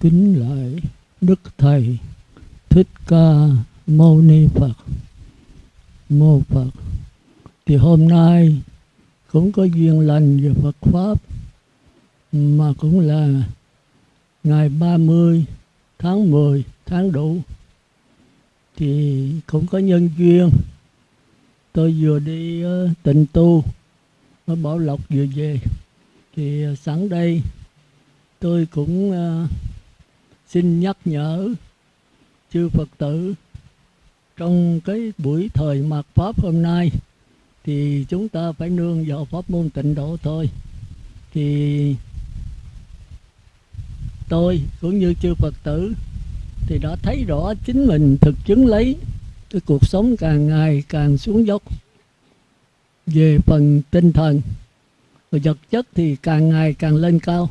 kính lại đức thầy thích ca mâu ni phật. Mô phật. Thì hôm nay cũng có duyên lành về phật pháp mà cũng là ngày 30 tháng 10 tháng đủ thì cũng có nhân duyên. Tôi vừa đi uh, tịnh tu ở Bảo Lộc vừa về. Thì ờ, sẵn đây tôi cũng uh, xin nhắc nhở chư Phật tử, trong cái buổi thời mạt Pháp hôm nay thì chúng ta phải nương vào pháp môn tịnh độ thôi. Thì tôi cũng như chư Phật tử thì đã thấy rõ chính mình thực chứng lấy cái cuộc sống càng ngày càng xuống dốc về phần tinh thần. Và vật chất thì càng ngày càng lên cao.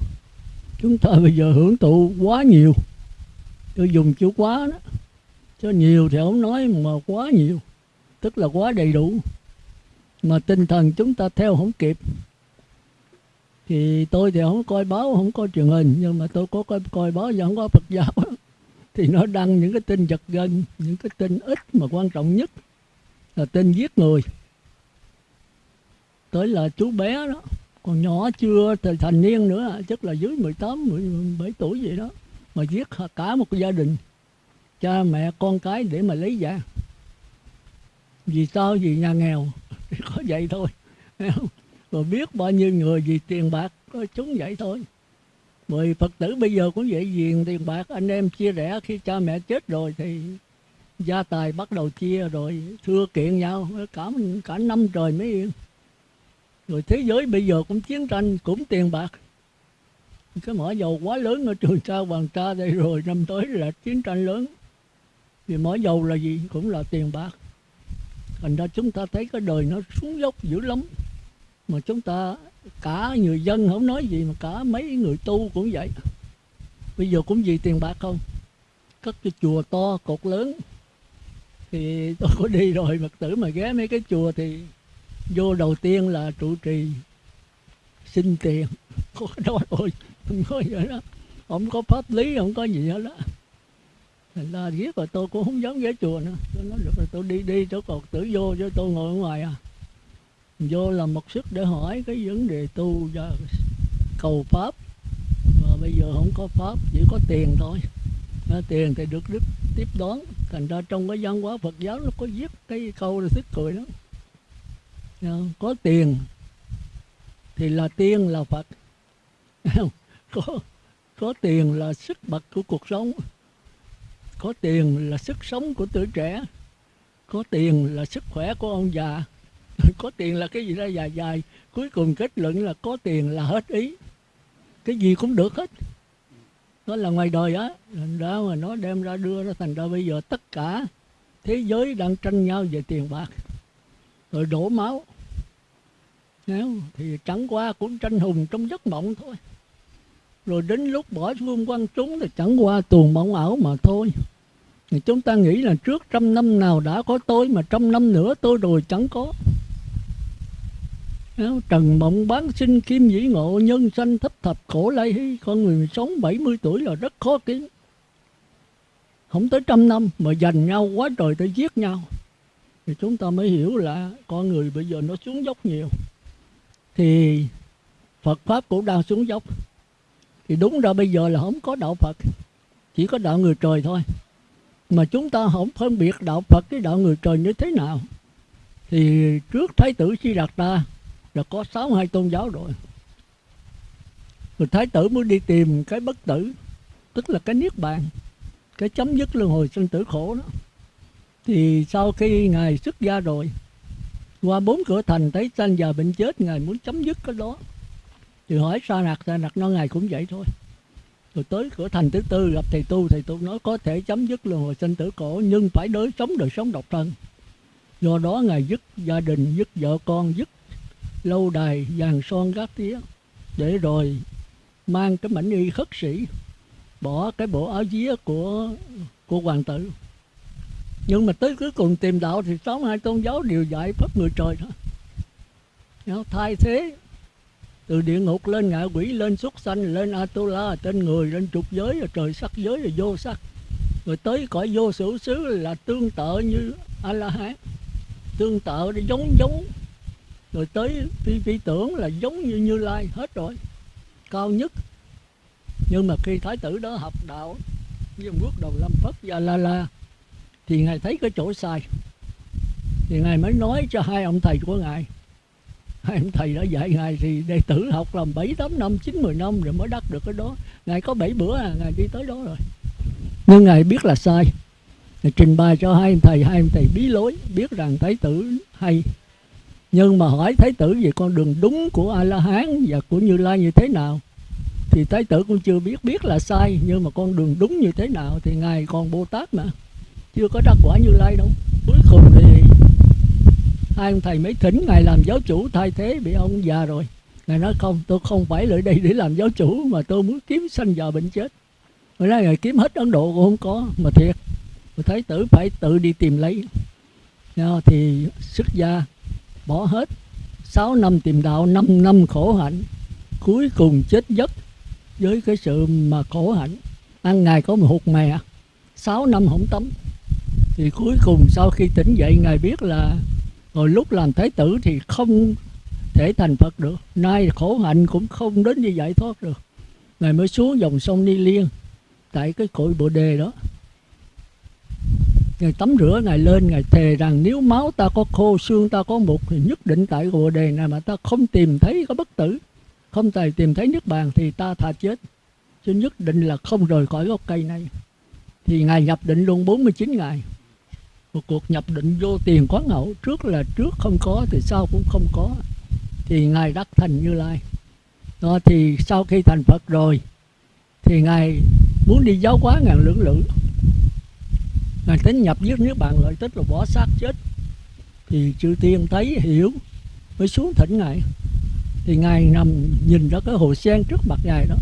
Chúng ta bây giờ hưởng thụ quá nhiều tôi dùng chữ quá đó. Cho nhiều thì không nói mà quá nhiều. Tức là quá đầy đủ. Mà tinh thần chúng ta theo không kịp. Thì tôi thì không coi báo không coi truyền hình. Nhưng mà tôi có coi, coi báo và không có Phật giáo. Thì nó đăng những cái tin giật gân những cái tin ít mà quan trọng nhất là tin giết người. Tới là chú bé đó. Còn nhỏ chưa thành niên nữa chắc là dưới 18 17 tuổi vậy đó mà giết cả một gia đình, cha mẹ, con cái để mà lấy vàng vì sao vì nhà nghèo, thì có vậy thôi. Rồi biết bao nhiêu người vì tiền bạc có chúng vậy thôi. Bởi Phật tử bây giờ cũng vậy, vì tiền bạc anh em chia rẽ, khi cha mẹ chết rồi thì gia tài bắt đầu chia rồi, thưa kiện nhau, cả cả năm trời mới yên. Rồi thế giới bây giờ cũng chiến tranh, cũng tiền bạc cái mỏ dầu quá lớn ở trường sa hoàng sa đây rồi, năm tới là chiến tranh lớn. Vì mỏ dầu là gì? Cũng là tiền bạc. Thành ra chúng ta thấy cái đời nó xuống dốc dữ lắm. Mà chúng ta, cả người dân không nói gì mà cả mấy người tu cũng vậy. Bây giờ cũng vì tiền bạc không? Cất cái chùa to, cột lớn. Thì tôi có đi rồi, phật tử mà ghé mấy cái chùa thì vô đầu tiên là trụ trì, xin tiền. Có nói ôi không có gì đó. Không có pháp lý không có gì hết đó thành ra giết rồi tôi cũng không dám ghé chùa nữa. Tôi nói được rồi tôi đi đi chỗ cột tử vô cho tôi ngồi ở ngoài à. Vô làm một sức để hỏi cái vấn đề tu và cầu pháp. Mà bây giờ không có pháp chỉ có tiền thôi. À, tiền thì được đức tiếp đón. Thành ra trong cái văn hóa Phật giáo nó có viết cái câu là thích cười đó à, dạ, có tiền thì là tiên là Phật có có tiền là sức bật của cuộc sống. Có tiền là sức sống của tuổi trẻ. Có tiền là sức khỏe của ông già. Có tiền là cái gì đó dài dài. Cuối cùng kết luận là có tiền là hết ý. Cái gì cũng được hết. Đó là ngoài đời á. Đó mà nó đem ra đưa ra, thành ra bây giờ tất cả thế giới đang tranh nhau về tiền bạc. Rồi đổ máu. Nếu thì chẳng qua cũng tranh hùng trong giấc mộng thôi rồi đến lúc bỏ phương quan chúng thì chẳng qua tuồng mộng ảo mà thôi. Thì chúng ta nghĩ là trước trăm năm nào đã có tôi, mà trăm năm nữa tôi rồi chẳng có. Trần mộng bán sinh kim dĩ ngộ, nhân sanh thấp thập khổ lai hy, con người sống 70 tuổi là rất khó kiếm. Không tới trăm năm mà giành nhau quá trời để giết nhau. Thì chúng ta mới hiểu là con người bây giờ nó xuống dốc nhiều. Thì Phật pháp cũng đang xuống dốc thì đúng ra bây giờ là không có đạo Phật, chỉ có đạo người trời thôi. Mà chúng ta không phân biệt đạo Phật với đạo người trời như thế nào. Thì trước Thái tử Di Đạt Ta là có sáu hai tôn giáo rồi. Rồi Thái tử mới đi tìm cái bất tử, tức là cái niết bàn, cái chấm dứt luân hồi sinh tử khổ đó. Thì sau khi ngài xuất gia rồi, qua bốn cửa thành thấy sanh già bệnh chết, ngài muốn chấm dứt cái đó thì hỏi sa nặc sa nặc nó ngày cũng vậy thôi. Rồi tới cửa thành thứ tư, gặp thầy tu thầy tu nói, có thể chấm dứt luân hồi sinh tử cổ, nhưng phải đối sống đời sống độc thân. Do đó ngài dứt gia đình, dứt vợ con, dứt lâu đài, vàng son gác tía, để rồi mang cái mảnh y khất sĩ, bỏ cái bộ áo vía của của hoàng tử. Nhưng mà tới cuối cùng tìm đạo thì sáu hai tôn giáo đều dạy pháp người trời thôi. Thay thế từ địa ngục lên ngạ quỷ, lên xuất sanh, lên atula trên người, lên trục giới, rồi trời sắc giới, rồi vô sắc. Rồi tới cõi vô sử xứ là tương tự như a la hán tương tự để giống giống. Rồi tới phi phi tưởng là giống như như lai, hết rồi. Cao nhất. Nhưng mà khi thái tử đó học đạo, với quốc đầu lâm phất và la la thì ngài thấy cái chỗ sai. Thì ngài mới nói cho hai ông thầy của ngài hai thầy đã dạy ngài thì đệ tử học làm bảy tám năm, chín mười năm rồi mới đắc được cái đó. Ngài có bảy bữa à ngài đi tới đó rồi. Nhưng ngài biết là sai. Ngài trình bày cho hai em thầy, hai em thầy bí lối, biết rằng thái tử hay. Nhưng mà hỏi thái tử về con đường đúng của a la hán và của như lai như thế nào, thì thái tử cũng chưa biết biết là sai, nhưng mà con đường đúng như thế nào thì ngài còn bồ tát mà. Chưa có đắc quả như lai đâu. Cuối cùng thì hai ông thầy mới thỉnh, ngài làm giáo chủ thay thế bị ông già rồi. Ngài nói, không, tôi không phải lại đây để làm giáo chủ, mà tôi muốn kiếm sanh già bệnh chết. Ngài nói, ngài kiếm hết ấn độ cũng không có, mà thiệt thái tử phải tự đi tìm lấy. Thì xuất gia, bỏ hết 6 năm tìm đạo 5 năm khổ hạnh, cuối cùng chết giấc với cái sự mà khổ hạnh. Ăn ngày có một hụt mè 6 năm không tắm. Thì cuối cùng sau khi tỉnh dậy, ngài biết là hồi lúc làm thái tử thì không thể thành phật được. Nay khổ hạnh cũng không đến như giải thoát được. Ngài mới xuống dòng sông ni liên, tại cái cội bồ đề đó. Ngài tắm rửa, Ngài lên, Ngài thề rằng nếu máu ta có khô, xương ta có mục thì nhất định tại bồ đề này mà ta không tìm thấy có bất tử. Không tài tìm thấy nước bàn thì ta thà chết. Chứ nhất định là không rời khỏi gốc cây này. Thì ngài nhập định luôn 49 ngày một cuộc nhập định vô tiền quán ngẫu, trước là trước không có thì sau cũng không có. Thì ngài đắc thành như lai, đó thì sau khi thành phật rồi, thì ngài muốn đi giáo hóa ngàn lưỡng lự. Ngài tính nhập giết nước bạn lợi tích là bỏ xác chết. Thì chư tiên thấy, hiểu, mới xuống thỉnh ngài. Thì ngài nằm nhìn ra cái hồ sen trước mặt ngài đó.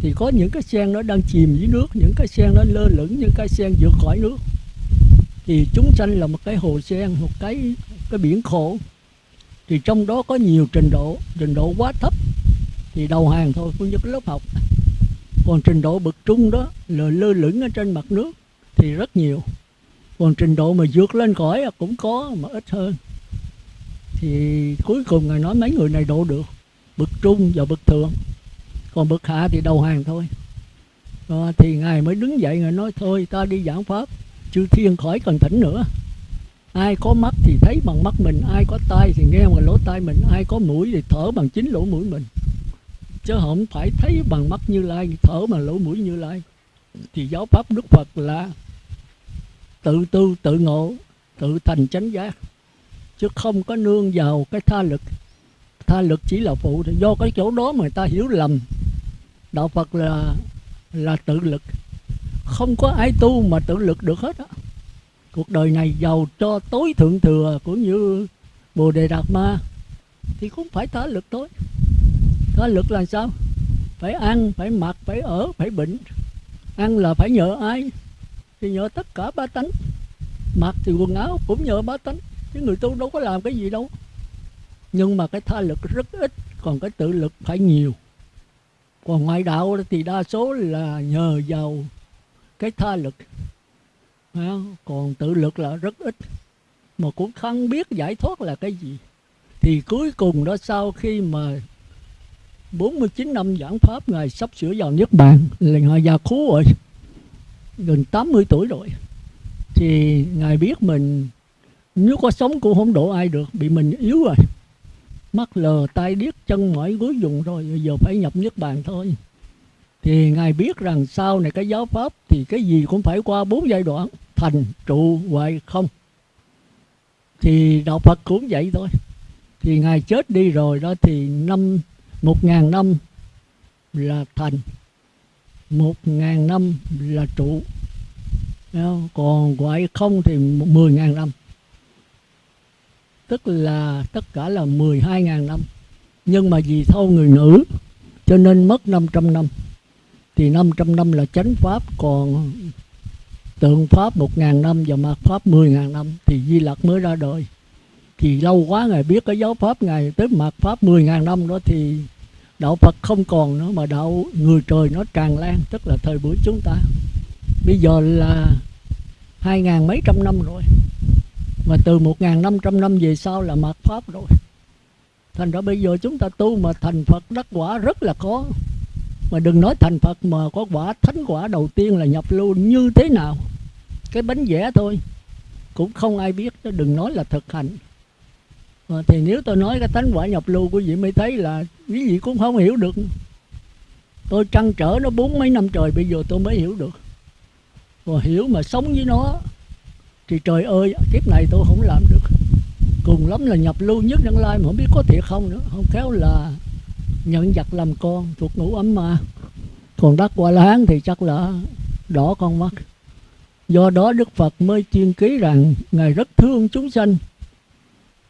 Thì có những cái sen nó đang chìm dưới nước, những cái sen nó lơ lửng, những cái sen vượt khỏi nước thì chúng sanh là một cái hồ sen một cái cái biển khổ. Thì trong đó có nhiều trình độ trình độ quá thấp. Thì đầu hàng thôi cũng như cái lớp học. Còn trình độ bậc trung đó là lơ lửng ở trên mặt nước thì rất nhiều. Còn trình độ mà vượt lên khỏi cũng có mà ít hơn. Thì cuối cùng ngài nói mấy người này độ được bậc trung và bậc thượng. Còn bậc hạ thì đầu hàng thôi. À, thì ngài mới đứng dậy ngài nói thôi ta đi giảng pháp chư thiên khỏi cần thỉnh nữa. Ai có mắt thì thấy bằng mắt mình, ai có tai thì nghe bằng lỗ tai mình, ai có mũi thì thở bằng chính lỗ mũi mình. Chứ không phải thấy bằng mắt như lai, thở bằng lỗ mũi như lai. Thì giáo pháp đức phật là tự tu tự ngộ, tự thành chánh giác. Chứ không có nương vào cái tha lực. Tha lực chỉ là phụ do cái chỗ đó mà người ta hiểu lầm. Đạo phật là là tự lực không có ai tu mà tự lực được hết á. Cuộc đời này giàu cho tối thượng thừa cũng như bồ đề đạt ma, thì cũng phải tha lực thôi. Tha lực là sao? Phải ăn, phải mặc, phải ở, phải bệnh. Ăn là phải nhờ ai? Thì nhờ tất cả ba tánh. Mặc thì quần áo cũng nhờ ba tánh. Chứ người tu đâu có làm cái gì đâu. Nhưng mà cái tha lực rất ít, còn cái tự lực phải nhiều. Còn ngoại đạo thì đa số là nhờ vào cái tha lực còn tự lực là rất ít. Mà cũng không biết giải thoát là cái gì. Thì cuối cùng đó, sau khi mà 49 năm giảng pháp, ngài sắp sửa vào nước Bàn, là ngài già khú rồi, gần 80 tuổi rồi, thì ngài biết mình, nếu có sống cũng không độ ai được, bị mình yếu rồi. Mắt lờ tay điếc, chân mỏi gối dùng rồi giờ phải nhập nước Bàn thôi thì ngài biết rằng sau này cái giáo pháp thì cái gì cũng phải qua bốn giai đoạn, thành, trụ hoại không. Thì đạo Phật cũng vậy thôi. Thì ngài chết đi rồi đó thì năm, một ngàn năm là thành, một ngàn năm là trụ. Còn hoại không thì mười ngàn năm. Tức là tất cả là mười hai ngàn năm. Nhưng mà vì thâu người nữ, cho nên mất 500 năm thì 500 năm là chánh pháp, còn tượng pháp một ngàn năm và mạt pháp mười ngàn năm thì Di Lặc mới ra đời. Thì lâu quá ngài biết cái giáo pháp ngài tới mạt pháp mười ngàn năm đó thì đạo Phật không còn nữa mà đạo người trời nó tràn lan, tức là thời buổi chúng ta. Bây giờ là hai ngàn mấy trăm năm rồi, mà từ một ngàn năm trăm năm về sau là mạt pháp rồi. Thành ra bây giờ chúng ta tu mà thành Phật đắc quả rất là khó mà đừng nói thành Phật mà có quả thánh quả đầu tiên là nhập lưu như thế nào. Cái bánh vẽ thôi. Cũng không ai biết đừng nói là thực hành. À, thì nếu tôi nói cái thánh quả nhập lưu quý vị mới thấy là quý vị cũng không hiểu được. Tôi trăn trở nó bốn mấy năm trời bây giờ tôi mới hiểu được. Và hiểu mà sống với nó thì trời ơi kiếp này tôi không làm được. Cùng lắm là nhập lưu nhất nhân lai mà không biết có thiệt không nữa. Không khéo là nhận vật làm con thuộc ngũ ấm mà. Còn đất quả láng thì chắc là đỏ con mắt. Do đó đức phật mới chuyên ký rằng ngài rất thương chúng sanh.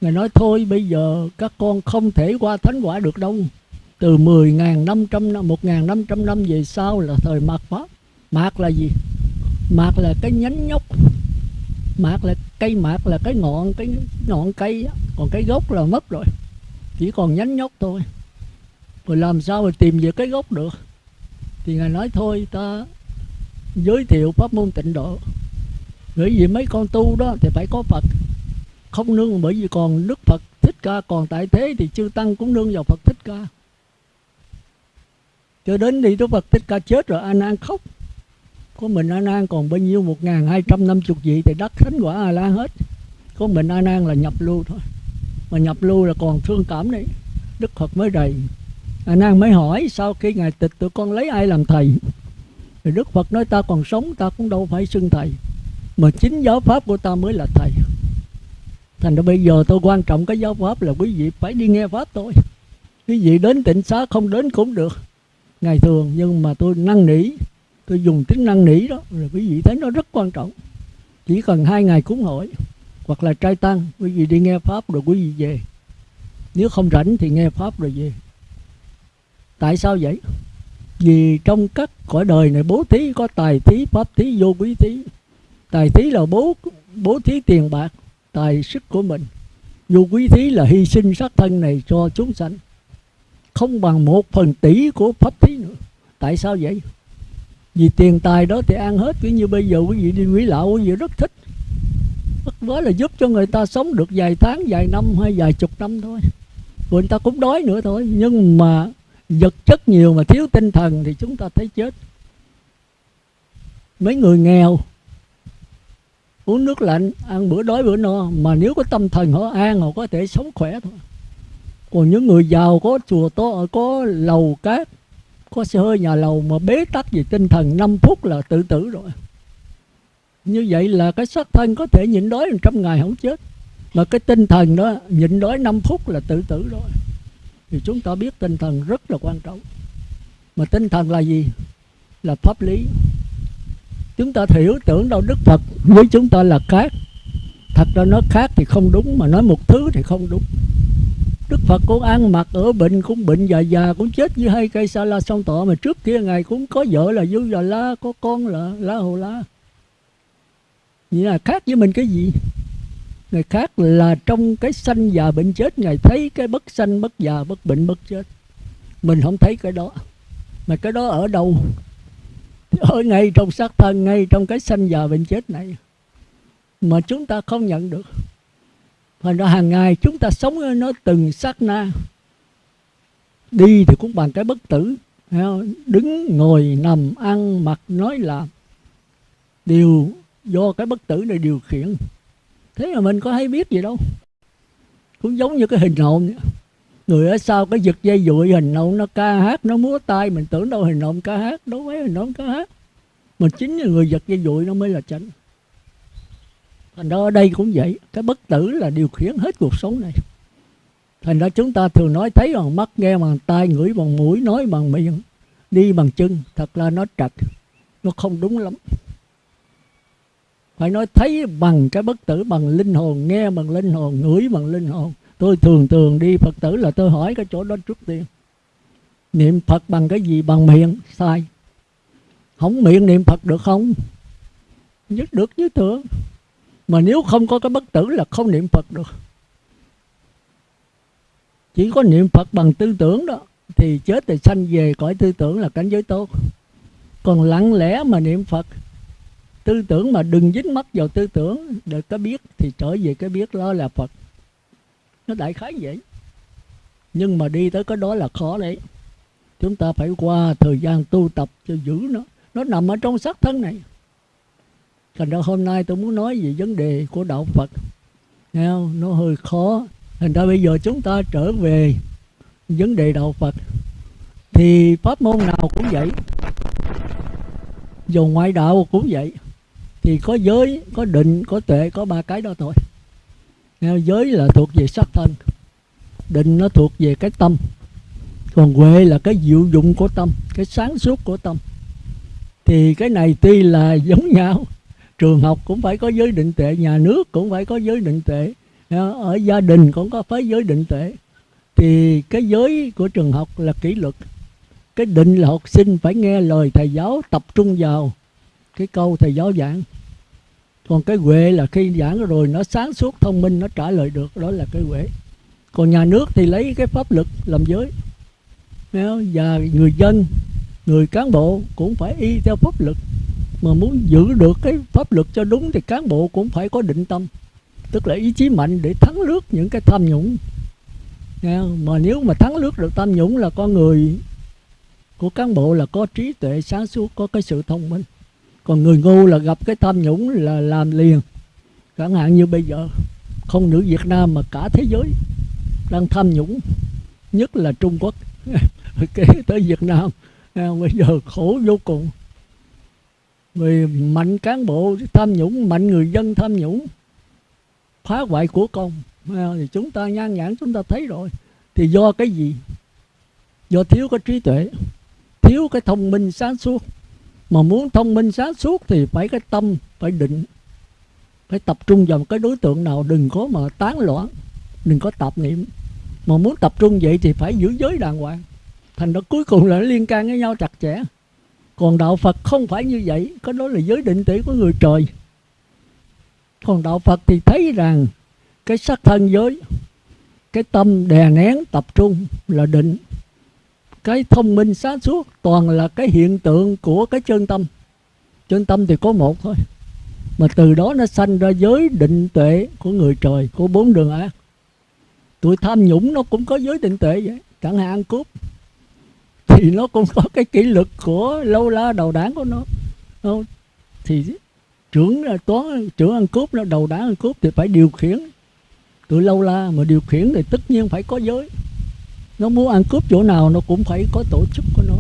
Ngài nói, thôi, bây giờ các con không thể qua thánh quả được đâu. Từ 10.500 năm 1.500 năm về sau là thời mạt pháp mạt là gì? Mạt là cái nhánh nhóc. Mạt là cây, mạt là cái ngọn cái ngọn cây còn cái gốc là mất rồi. Chỉ còn nhánh nhóc thôi rồi làm sao mà tìm về cái gốc được? Thì ngài nói, thôi, ta giới thiệu pháp môn tịnh độ. Bởi vì mấy con tu đó thì phải có phật. Không nương bởi vì còn đức phật thích ca, còn tại thế thì chư tăng cũng nương vào phật thích ca. Cho đến đi đức phật thích ca chết rồi, a nan khóc. Có mình a nan còn bao nhiêu? Một ngàn hai trăm năm chục vị thì đắc thánh quả a la hết. Có mình a nan là nhập lưu thôi. Mà nhập lưu là còn thương cảm đấy. Đức phật mới đầy à, nàng mới hỏi sau khi ngài tịch tụi con lấy ai làm thầy? Thì đức phật nói ta còn sống ta cũng đâu phải xưng thầy mà chính giáo pháp của ta mới là thầy. Thành ra bây giờ tôi quan trọng cái giáo pháp là quý vị phải đi nghe pháp tôi. quý vị đến tịnh xá không đến cũng được. Ngày thường nhưng mà tôi năn nỉ tôi dùng tính năng nỉ đó rồi quý vị thấy nó rất quan trọng. Chỉ cần hai ngày cúng hội hoặc là trai tăng quý vị đi nghe pháp rồi quý vị về. Nếu không rảnh thì nghe pháp rồi về tại sao vậy? Vì trong các cõi đời này bố thí có tài thí pháp thí vô quý thí. Tài thí là bố bố thí tiền bạc tài sức của mình. Vô quý thí là hy sinh sát thân này cho chúng sanh. Không bằng một phần tỷ của pháp thí nữa. Tại sao vậy? Vì tiền tài đó thì ăn hết cứ như bây giờ quý vị đi quỷ lão quý vị rất thích. Bất quá là giúp cho người ta sống được vài tháng, vài năm hay vài chục năm thôi. Rồi người ta cũng đói nữa thôi. Nhưng mà vật chất nhiều mà thiếu tinh thần thì chúng ta thấy chết. Mấy người nghèo Uống nước lạnh, ăn bữa đói bữa no Mà nếu có tâm thần họ an họ có thể sống khỏe thôi. Còn những người giàu có chùa to, có lầu cát có xe hơi nhà lầu mà bế tắc về tinh thần 5 phút là tự tử rồi. Như vậy là cái xác thân có thể nhịn đói trăm ngày không chết. Mà cái tinh thần đó nhịn đói 5 phút là tự tử rồi thì chúng ta biết tinh thần rất là quan trọng. Mà tinh thần là gì? Là pháp lý. Chúng ta hiểu tưởng đâu đức phật. Với chúng ta là khác. Thật ra nó khác thì không đúng, mà nói một thứ thì không đúng. Đức Phật cũng ăn mặc ở bệnh, cũng bệnh già già, cũng chết với hai cây sa la song tọa mà trước kia ngài cũng có vợ là Du Già La, có con là La Hồ La. Như là khác với mình cái gì? Người khác là trong cái sanh già bệnh chết Ngài thấy cái bất sanh bất già bất bệnh bất chết. Mình không thấy cái đó. Mà cái đó ở đâu? Ở ngay trong xác thân Ngay trong cái sanh già bệnh chết này. Mà chúng ta không nhận được. Thành ra hàng ngày chúng ta sống nó từng sát na. Đi thì cũng bằng cái bất tử. Đứng, ngồi, nằm, ăn, mặc, nói, làm. Đều do cái bất tử này điều khiển. Thế mà mình có hay biết gì đâu. Cũng giống như cái hình hồn Người ở sau cái giật dây dụi, hình hồn nó ca hát, Nó múa tay. Mình tưởng đâu hình hồn ca hát, Đâu mấy hình hồn ca hát. Mà chính là người giật dây dụi nó mới là chánh. Thành ra ở đây cũng vậy. Cái bất tử là điều khiển hết cuộc sống này. Thành ra chúng ta thường nói thấy bằng mắt, nghe bằng tai, ngửi bằng mũi, nói bằng miệng, đi bằng chân. Thật ra nó trật nó không đúng lắm phải nói thấy bằng cái bất tử, bằng linh hồn, nghe bằng linh hồn, ngửi bằng linh hồn. Tôi thường thường đi phật tử là tôi hỏi cái chỗ đó trước tiên. Niệm phật bằng cái gì? Bằng miệng. Sai. Không miệng niệm phật được không? Nhất được như thường mà nếu không có cái bất tử là không niệm Phật được. Chỉ có niệm Phật bằng tư tưởng đó, thì chết thì sanh về, cõi tư tưởng là cảnh giới tốt. Còn lặng lẽ mà niệm phật tư tưởng mà đừng dính mắt vào tư tưởng, để có biết thì trở về cái biết đó là phật. Nó đại khái vậy. Nhưng mà đi tới cái đó là khó đấy. Chúng ta phải qua thời gian tu tập cho giữ nó. Nó nằm ở trong xác thân này. Thành ra hôm nay tôi muốn nói về vấn đề của đạo phật. Nghe không? nó hơi khó. Thành ra bây giờ chúng ta trở về vấn đề đạo phật. Thì pháp môn nào cũng vậy. Dù ngoại đạo cũng vậy thì có giới có định có tuệ có ba cái đó thôi. Nghe, giới là thuộc về sắc thân định nó thuộc về cái tâm. Còn huệ là cái diệu dụng của tâm cái sáng suốt của tâm. Thì cái này tuy là giống nhau trường học cũng phải có giới định tuệ nhà nước cũng phải có giới định tuệ. Ở gia đình cũng có phải giới định tuệ. Thì cái giới của trường học là kỷ luật. Cái định là học sinh phải nghe lời thầy giáo tập trung vào cái câu thầy giáo giảng. Còn cái huệ là khi giảng rồi nó sáng suốt, thông minh, nó trả lời được. Đó là cái huệ. Còn nhà nước thì lấy cái pháp luật làm giới. Và người dân, người cán bộ cũng phải y theo pháp luật. Mà muốn giữ được cái pháp luật cho đúng thì cán bộ cũng phải có định tâm. Tức là ý chí mạnh để thắng lướt những cái tham nhũng. Mà nếu mà thắng lướt được tham nhũng là con người của cán bộ là có trí tuệ sáng suốt, có cái sự thông minh còn người ngu là gặp cái tham nhũng là làm liền. Chẳng hạn như bây giờ, không nữ Việt Nam mà cả thế giới đang tham nhũng, nhất là Trung Quốc, kế tới Việt Nam à, bây giờ khổ vô cùng. Vì mạnh cán bộ tham nhũng, mạnh người dân tham nhũng, phá hoại của công à, thì chúng ta nhan nhãn chúng ta thấy rồi. Thì do cái gì? Do thiếu cái trí tuệ, thiếu cái thông minh sáng suốt mà muốn thông minh sáng suốt thì phải cái tâm, phải định, phải tập trung vào một cái đối tượng nào đừng có mà tán loạn, đừng có tạp niệm. Mà muốn tập trung vậy thì phải giữ giới đàng hoàng. Thành ra cuối cùng là nó liên can với nhau chặt chẽ. Còn đạo phật không phải như vậy, có đó là giới định tỷ của người trời. Còn đạo phật thì thấy rằng cái sắc thân giới, cái tâm đè nén tập trung là định cái thông minh sáng suốt, toàn là cái hiện tượng của cái chân tâm. Chân tâm thì có một thôi, mà từ đó nó sanh ra giới định tuệ của người trời, của bốn đường ác. Tụi tham nhũng nó cũng có giới định tuệ vậy, chẳng hạn ăn cướp, thì nó cũng có cái kỷ luật của lâu la đầu đảng của nó. Thì trưởng toán, trưởng ăn cướp nó đầu đảng ăn cướp thì phải điều khiển. Tụi lâu la mà điều khiển thì tất nhiên phải có giới nó muốn ăn cướp chỗ nào nó cũng phải có tổ chức của nó.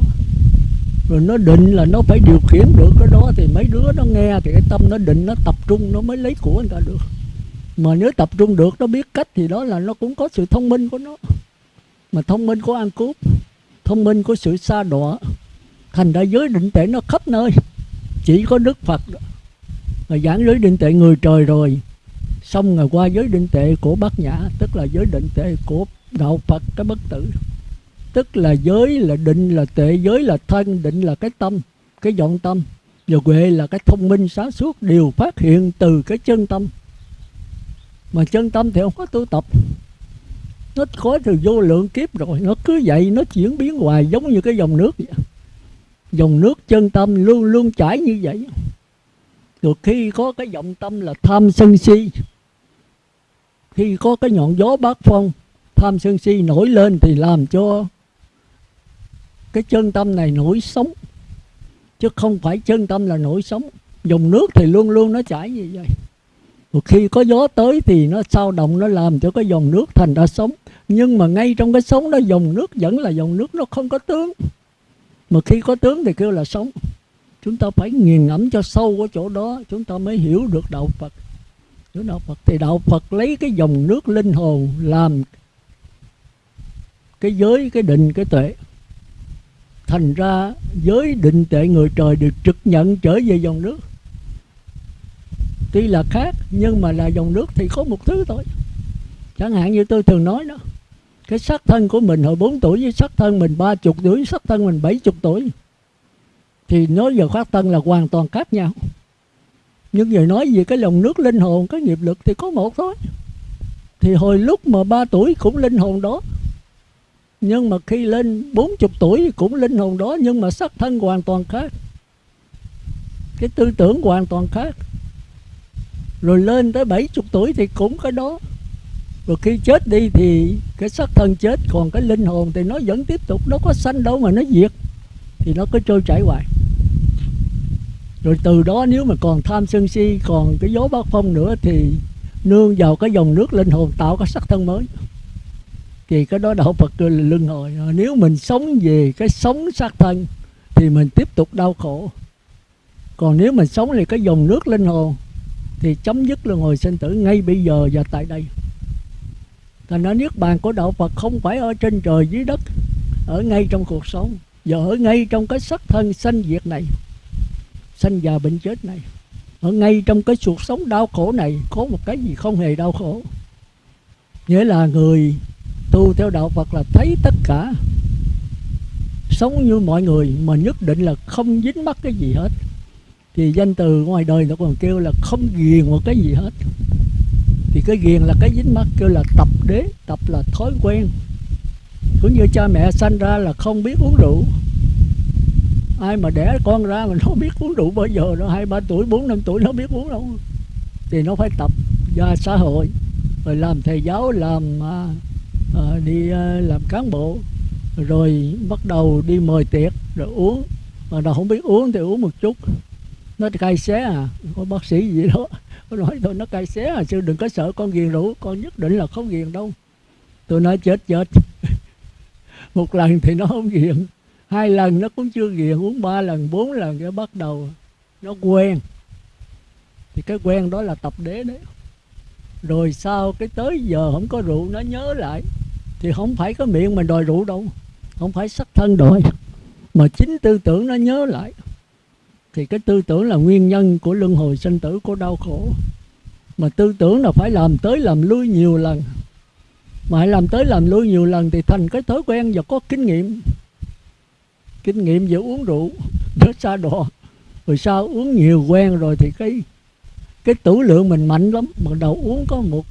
Rồi nó định là nó phải điều khiển được cái đó thì mấy đứa nó nghe thì cái tâm nó định nó tập trung, nó mới lấy của người ta được. Mà nếu tập trung được, nó biết cách thì đó là nó cũng có sự thông minh của nó. Mà thông minh của ăn cướp, thông minh của sự xa đọa. Thành ra giới định tệ nó khắp nơi. Chỉ có đức phật mà giảng giới định tệ người trời rồi. Xong rồi qua giới định tệ của bát nhã, tức là giới định tệ của đạo phật cái bất tử. Tức là giới là định là tệ, giới là thân, định là cái tâm, cái vọng tâm. Và huệ là cái thông minh, sáng suốt, đều phát hiện từ cái chân tâm. Mà chân tâm thì không có tu tập. Nó có từ vô lượng kiếp rồi, nó cứ vậy, nó chuyển biến hoài, giống như cái dòng nước vậy. Dòng nước chân tâm luôn luôn chảy như vậy. Rồi khi có cái vọng tâm là tham sân si. Khi có cái ngọn gió bát phong tham sân si nổi lên thì làm cho cái chân tâm này nổi sống chứ không phải chân tâm là nổi sống dòng nước thì luôn luôn nó chảy như vậy. Một khi có gió tới thì nó sao động, nó làm cho cái dòng nước thành ra sống nhưng mà ngay trong cái sống đó, dòng nước vẫn là dòng nước, nó không có tướng. Mà khi có tướng thì kêu là sống chúng ta phải nghiền ngẫm cho sâu ở chỗ đó, chúng ta mới hiểu được đạo phật. Hiểu đạo phật thì đạo phật lấy cái dòng nước linh hồn làm cái giới, cái định, cái tuệ. Thành ra giới, định, tuệ người trời được trực nhận trở về dòng nước. Tuy là khác, nhưng mà là dòng nước thì có một thứ thôi. Chẳng hạn như tôi thường nói đó, cái sắc thân của mình hồi 4 tuổi với sắc thân mình ba chục tuổi sắc thân mình bảy chục tuổi, thì nói về phát thân là hoàn toàn khác nhau. Nhưng giờ nói về cái lòng nước linh hồn, cái nghiệp lực thì có một thôi. Thì hồi lúc mà ba tuổi cũng linh hồn đó nhưng mà khi lên 40 tuổi cũng linh hồn đó, nhưng mà sắc thân hoàn toàn khác. Cái tư tưởng hoàn toàn khác. Rồi lên tới 70 tuổi thì cũng cái đó. Rồi khi chết đi thì cái xác thân chết, còn cái linh hồn thì nó vẫn tiếp tục, nó có sanh đâu mà nó diệt, thì nó cứ trôi chảy hoài. Rồi từ đó nếu mà còn tham sân si, còn cái gió bát phong nữa thì nương vào cái dòng nước linh hồn tạo cái sắc thân mới thì cái đó đạo Phật kêu là luân hồi. Nếu mình sống về cái sống xác thân, thì mình tiếp tục đau khổ. Còn nếu mình sống về cái dòng nước linh hồn, thì chấm dứt luân hồi sinh tử ngay bây giờ và tại đây. Thành ra niết bàn của đạo Phật không phải ở trên trời dưới đất, ở ngay trong cuộc sống, và ở ngay trong cái sắc thân sanh diệt này, sanh già bệnh chết này. Ở ngay trong cái cuộc sống đau khổ này, có một cái gì không hề đau khổ. Nghĩa là người tu theo đạo Phật là thấy tất cả. Sống như mọi người mà nhất định là không dính mắc cái gì hết. Thì danh từ ngoài đời nó còn kêu là không ghiền một cái gì hết. Thì cái ghiền là cái dính mắc, kêu là tập đế, tập là thói quen. Cũng như cha mẹ sanh ra là không biết uống rượu. Ai mà đẻ con ra mà nó biết uống rượu bao giờ, nó hai ba tuổi, bốn năm tuổi nó biết uống đâu. Thì nó phải tập ra xã hội, rồi làm thầy giáo, làm à, à, đi à, làm cán bộ rồi bắt đầu đi mời tiệc rồi uống. Mà nó không biết uống thì uống một chút. Nó cay xé à. Có bác sĩ gì đó nó nói thôi nó cay xé à sư đừng có sợ con ghiền rượu con nhất định là không ghiền đâu. Tôi nói chết chết. Một lần thì nó không ghiền hai lần nó cũng chưa ghiền uống ba lần bốn lần cái bắt đầu nó quen. Thì cái quen đó là tập đế đấy. Rồi sau cái tới giờ không có rượu nó nhớ lại thì không phải có miệng mình đòi rượu đâu. Không phải sắc thân đòi. Mà chính tư tưởng nó nhớ lại. Thì cái tư tưởng là nguyên nhân của luân hồi sinh tử của đau khổ. Mà tư tưởng là phải làm tới làm lui nhiều lần. Mà hãy làm tới làm lui nhiều lần thì thành cái thói quen và có kinh nghiệm. Kinh nghiệm về uống rượu. Nó xa đỏ rồi sao uống nhiều quen rồi thì cái cái tử lượng mình mạnh lắm. Bắt đầu uống có một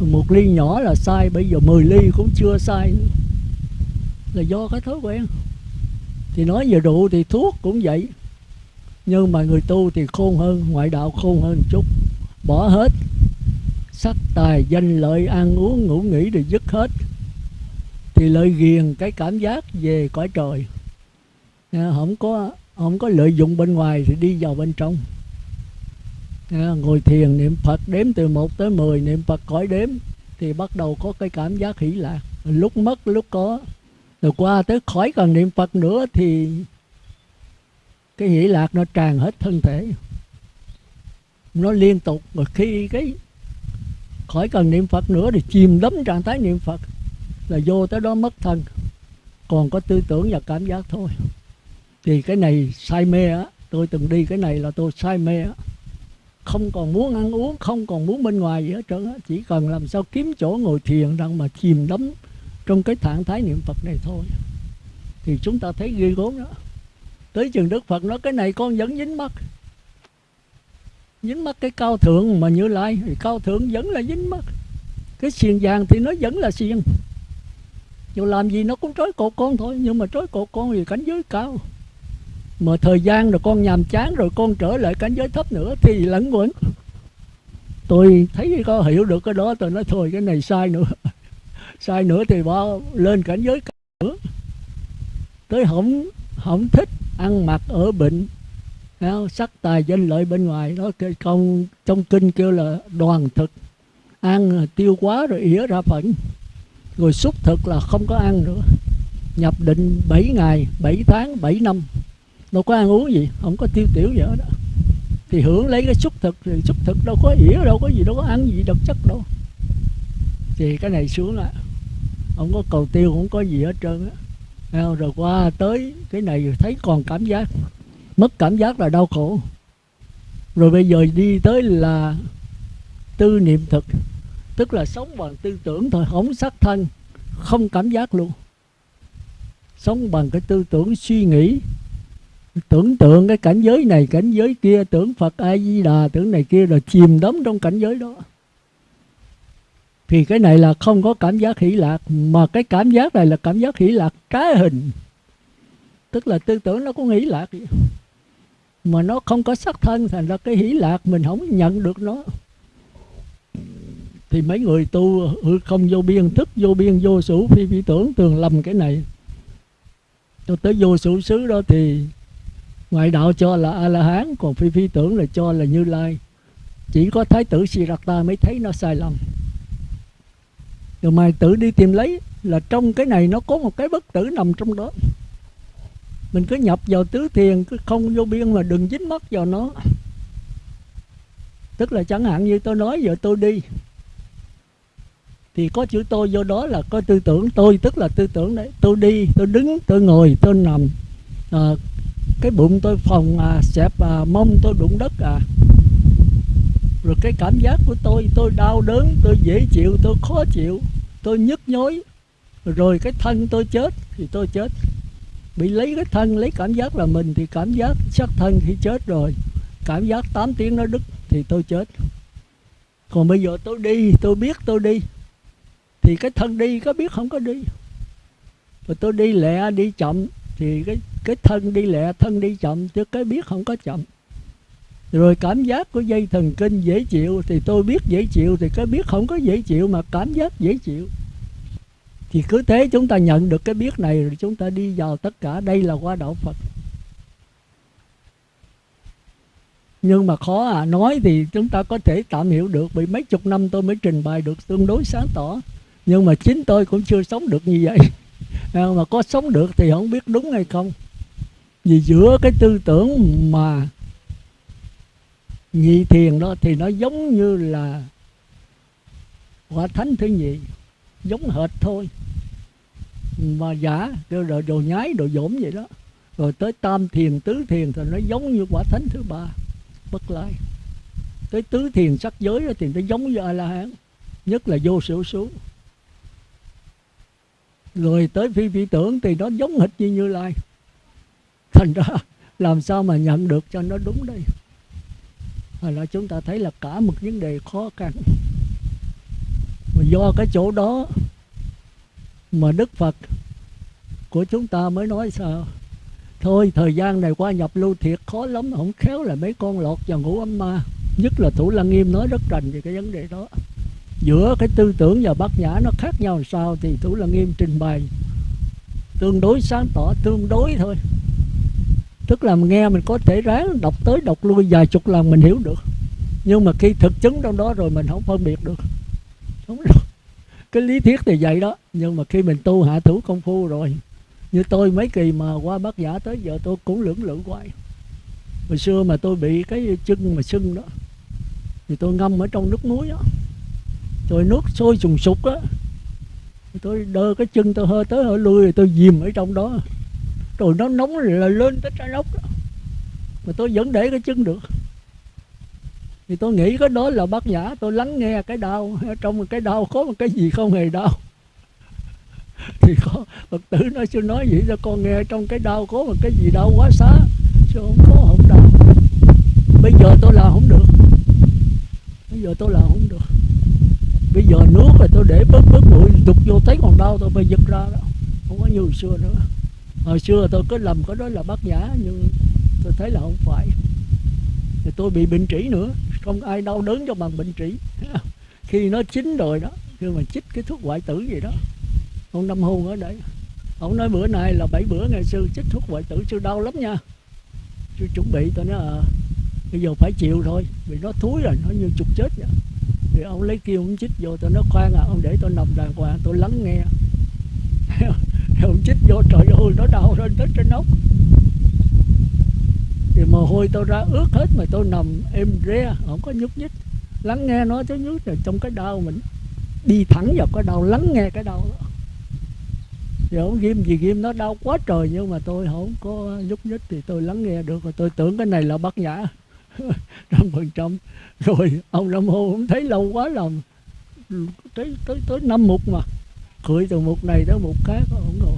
một ly nhỏ là sai, bây giờ 10 ly cũng chưa sai nữa. là do cái thói quen. Thì nói về rượu thì thuốc cũng vậy. Nhưng mà người tu thì khôn hơn, ngoại đạo khôn hơn chút. Bỏ hết. Sắc tài, danh lợi, ăn uống, ngủ nghỉ thì dứt hết. Thì lợi ghiền cái cảm giác về cõi trời. À, không có không có lợi dụng bên ngoài thì đi vào bên trong ngồi thiền niệm Phật, đếm từ 1 tới 10 niệm Phật khỏi đếm, thì bắt đầu có cái cảm giác hỷ lạc. Lúc mất, lúc có. Rồi qua tới khỏi cần niệm Phật nữa thì cái hỷ lạc nó tràn hết thân thể. Nó liên tục. Mà khi cái khỏi cần niệm Phật nữa thì chìm đắm trạng thái niệm Phật là vô tới đó mất thân. Còn có tư tưởng và cảm giác thôi. Thì cái này say mê á. Tôi từng đi cái này là tôi say mê á không còn muốn ăn uống, không còn muốn bên ngoài gì hết trơn á. Chỉ cần làm sao kiếm chỗ ngồi thiền rằng mà chìm đắm trong cái trạng thái niệm Phật này thôi. Thì chúng ta thấy ghê gớm đó. Tới chừng Đức Phật nói, cái này con vẫn dính mắt. Dính mắt cái cao thượng mà như lai, thì cao thượng vẫn là dính mắt. Cái xiềng vàng thì nó vẫn là xiềng. Dù làm gì nó cũng trói cột con thôi, nhưng mà trói cột con thì cảnh giới cao mà thời gian rồi con nhàm chán rồi con trở lại cảnh giới thấp nữa thì lẫn quẩn. Tôi thấy có hiểu được cái đó, tôi nói thôi, cái này sai nữa. Sai nữa thì bao lên cảnh giới cao nữa. Tới không không thích ăn mặc ở bệnh sắc tài danh lợi bên ngoài. Đó công, trong kinh kêu là đoàn thực. Ăn tiêu quá rồi ỉa ra phận. Rồi xúc thực là không có ăn nữa. Nhập định 7 ngày 7 tháng 7 năm đâu có ăn uống gì, không có tiêu tiểu gì hết đó thì hưởng lấy cái xúc thực, thì xúc thực đâu có ỉa, đâu có gì, đâu có ăn gì, độc chất đâu. Thì cái này xuống là không có cầu tiêu, không có gì hết trơn á. Rồi qua tới cái này thấy còn cảm giác, mất cảm giác là đau khổ. Rồi bây giờ đi tới là tư niệm thực, tức là sống bằng tư tưởng thôi, không sắc thân, không cảm giác luôn. Sống bằng cái tư tưởng suy nghĩ tưởng tượng cái cảnh giới này, cảnh giới kia, tưởng phật a di đà tưởng này kia, rồi chìm đắm trong cảnh giới đó. Thì cái này là không có cảm giác hỷ lạc, mà cái cảm giác này là cảm giác hỷ lạc trái hình. Tức là tư tưởng nó có hỷ lạc mà nó không có sắc thân, thành ra cái hỷ lạc mình không nhận được nó. Thì mấy người tu không vô biên, thức vô biên, vô số phi phi tưởng, thường lầm cái này. Cho tới vô số xứ đó thì ngoại đạo cho là a la hán còn phi phi tưởng là cho là như lai. Chỉ có thái tử siddhartha mới thấy nó sai lầm. Rồi mày tự đi tìm lấy là trong cái này nó có một cái bất tử nằm trong đó. Mình cứ nhập vào tứ thiền cứ không vô biên mà đừng dính mắt vào nó. Tức là chẳng hạn như tôi nói giờ tôi đi thì có chữ tôi vô đó là có tư tưởng tôi tức là tư tưởng đấy. Tôi đi tôi đứng tôi ngồi tôi nằm. À, cái bụng tôi phòng à, xẹp à, mông tôi đụng đất à. Rồi cái cảm giác của tôi tôi đau đớn tôi dễ chịu tôi khó chịu tôi nhức nhối. Rồi cái thân tôi chết thì tôi chết. Bị lấy cái thân lấy cảm giác là mình thì cảm giác xác thân khi chết rồi. Cảm giác 8 tiếng nó đứt thì tôi chết. Còn bây giờ tôi đi tôi biết tôi đi. Thì cái thân đi có biết không có đi. Rồi tôi đi lẹ đi chậm thì cái cái thân đi lẹ, thân đi chậm, chứ cái biết không có chậm. Rồi cảm giác của dây thần kinh dễ chịu thì tôi biết dễ chịu, thì cái biết không có dễ chịu mà cảm giác dễ chịu. Thì cứ thế chúng ta nhận được cái biết này rồi chúng ta đi vào tất cả. Đây là qua đạo Phật. Nhưng mà khó à nói thì chúng ta có thể tạm hiểu được vì mấy chục năm tôi mới trình bày được tương đối sáng tỏ. Nhưng mà chính tôi cũng chưa sống được như vậy. Mà có sống được thì không biết đúng hay không vì giữa cái tư tưởng mà nhị thiền đó thì nó giống như là quả thánh thứ nhị, giống hệt thôi. Mà giả kêu là đồ nhái, đồ dỗm vậy đó. Rồi tới tam thiền, tứ thiền thì nó giống như quả thánh thứ ba, bất lai. Tới tứ thiền sắc giới đó thì nó giống như a la hán nhất là vô sự số rồi tới phi vị tưởng thì nó giống hệt như như lai thành ra làm sao mà nhận được cho nó đúng đây? Hay là chúng ta thấy là cả một vấn đề khó khăn. Mà do cái chỗ đó Mà Đức Phật của chúng ta mới nói sao? Thôi thời gian này qua nhập lưu thiệt khó lắm Không khéo là mấy con lọt vào ngũ âm ma. Nhất là Thủ Lăng Nghiêm nói rất rành về cái vấn đề đó. Giữa cái tư tưởng và bát nhã nó khác nhau làm sao Thì Thủ Lăng Nghiêm trình bày. Tương đối sáng tỏ, tương đối thôi tức là nghe mình có thể ráng đọc tới đọc lui vài chục lần mình hiểu được. Nhưng mà khi thực chứng trong đó rồi mình không phân biệt được. Đúng rồi. Cái lý thuyết thì vậy đó. Nhưng mà khi mình tu hạ thủ công phu rồi, như tôi mấy kỳ mà qua bát giả tới giờ tôi cũng lưỡng lự hoài. Hồi xưa mà tôi bị cái chân mà sưng đó, thì tôi ngâm ở trong nước muối đó rồi nước sôi sùng sục á. Tôi đơ cái chân tôi hơi tới hơi lui rồi tôi dìm ở trong đó rồi nó nóng là lên tới trái ốc đó. mà tôi vẫn để cái chân được. Thì tôi nghĩ cái đó là bác giả, tôi lắng nghe cái đau. Trong cái đau có một cái gì không hề đau. Thì có phật tử nói chưa nói vậy cho con nghe trong cái đau có một cái gì đau quá xá? Chứ không có, không đau. Bây giờ tôi làm không được. Bây giờ tôi làm không được. Bây giờ nước là tôi để bớt bớt bụi, đục vô thấy còn đau, tôi phải giật ra đó. Không có như hồi xưa nữa hồi xưa tôi có lầm có đó là bác giả nhưng tôi thấy là không phải. Thì tôi bị bệnh trĩ nữa không ai đau đớn cho bằng bệnh trĩ. Khi nó chín rồi đó khi mà chích cái thuốc hoại tử gì đó. Ông năm hôn ở đây ông nói bữa nay là bảy bữa ngày sư chích thuốc hoại tử sư đau lắm nha. Sư chuẩn bị tôi nói à, bây giờ phải chịu thôi vì nó thúi rồi nó như chục chết vậy. Thì ông lấy kia ông chích vô tôi nói khoan à ông để tôi nằm đàng hoàng tôi lắng nghe. ông chích vô trời ơi, nó đau lên tới trên ốc. Thì mồ hôi tôi ra ướt hết mà tôi nằm êm re không có nhúc nhích. Lắng nghe nó chứ nhúc rồi trong cái đau mình đi thẳng vào cái đau, lắng nghe cái đau đó. Thì ông ghim gì ghim, nó đau quá trời nhưng mà tôi không có nhúc nhích thì tôi lắng nghe được. Rồi tôi tưởng cái này là bắt nhã. Trăm phần trăm rồi ông nam hô không thấy lâu quá lòng tới tới tới năm mục mà cưỡi từ một này tới một khác không rồi.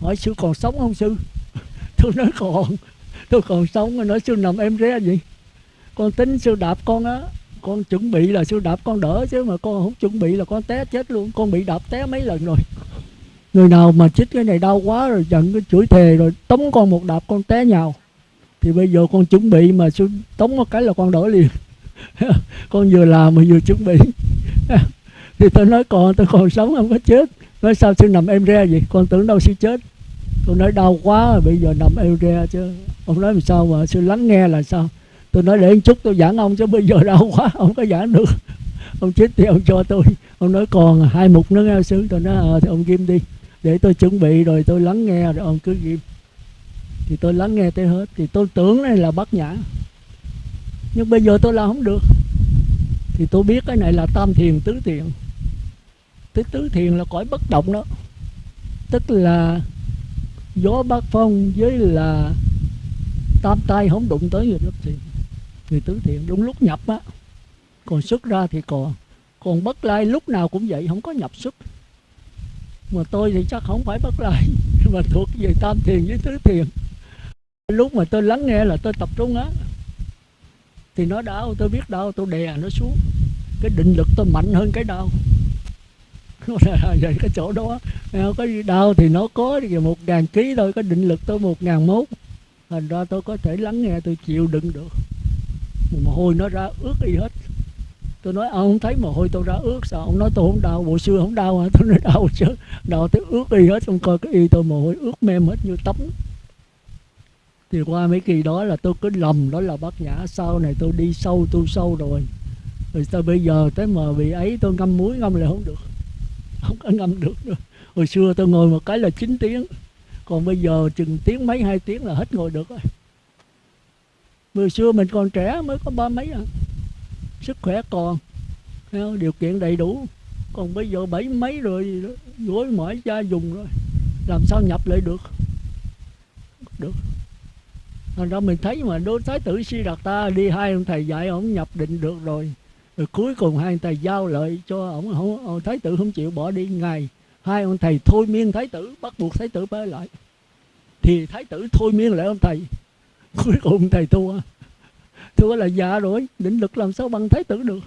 Hỏi sư còn sống không sư? Tôi nói còn, tôi còn sống rồi nói sư nằm em ré gì con tính sư đạp con á, con chuẩn bị là sư đạp con đỡ chứ mà con không chuẩn bị là con té chết luôn. Con bị đạp té mấy lần rồi. Người nào mà chích cái này đau quá rồi giận cái chửi thề rồi tống con một đạp con té nhào. Thì bây giờ con chuẩn bị mà sư tống một cái là con đỡ liền. Con vừa làm mà vừa chuẩn bị. thì tôi nói, con, tôi còn sống, không có chết. Nói, sao sư nằm em re vậy? Con tưởng đâu sư chết. Tôi nói, đau quá, bây giờ nằm em re chứ. Ông nói, làm sao mà sư lắng nghe là sao? Tôi nói, để một chút tôi giảng ông chứ, bây giờ đau quá ông có giảng được. Ông chết thì ông cho tôi. Ông nói, còn hai mục nữa nghe sư. Tôi nói ờ thì ông ghim đi. Để tôi chuẩn bị rồi tôi lắng nghe rồi ông cứ ghim. Thì tôi lắng nghe tới hết. Thì tôi tưởng này là bát nhã. Nhưng bây giờ tôi làm không được. Thì tôi biết cái này là tam thiền tứ thiền tới tứ thiền là cõi bất động đó. Tức là gió bát phong với là tam tay không đụng tới người bất thiền. Người tứ thiện đúng lúc nhập á, còn xuất ra thì còn còn bất lai lúc nào cũng vậy, không có nhập xuất. Mà tôi thì chắc không phải bất lai, mà thuộc về tam thiền với tứ thiền. Lúc mà tôi lắng nghe là tôi tập trung á, thì nó đau, tôi biết đau, tôi đè nó xuống. Cái định lực tôi mạnh hơn cái đau. về cái chỗ đó à, cái đau thì nó có một ngàn ký thôi cái định lực tôi một ngàn mốt. Thành ra tôi có thể lắng nghe, tôi chịu đựng được. Mồ hôi nó ra ướt y hết. Tôi nói, ông không thấy mồ hôi tôi ra ướt, sao? Ông nói, tôi không đau bộ xưa không đau hả? Tôi nói, đau chứ. Đau tới ướt y hết ông coi cái y tôi mồ hôi ướt mềm hết như tắm. Thì qua mấy kỳ đó là tôi cứ lầm, đó là bác nhã, sau này tôi đi sâu tu sâu rồi. Rồi tôi bây giờ, tới mà bị ấy, tôi ngâm muối ngâm lại không được không có ngâm được nữa. Hồi xưa tôi ngồi một cái là 9 tiếng. Còn bây giờ chừng tiếng mấy, hai tiếng là hết ngồi được rồi. Hồi xưa mình còn trẻ mới có ba mấy à. Sức khỏe còn Điều kiện đầy đủ. Còn bây giờ bảy mấy rồi Gối mỏi cha dùng rồi. Làm sao nhập lại được? Được. Thành ra mình thấy mà đối thái tử Si Đạt Ta Đi hai ông thầy dạy, ông nhập định được rồi. Rồi cuối cùng hai ông thầy giao lợi cho ông, ông Thái tử không chịu bỏ đi. Ngày Hai ông thầy thôi miên thái tử Bắt buộc thái tử bơi lại. Thì thái tử thôi miên lại ông thầy. Cuối cùng thầy thua. Thua là già rồi định lực làm sao bằng thái tử được.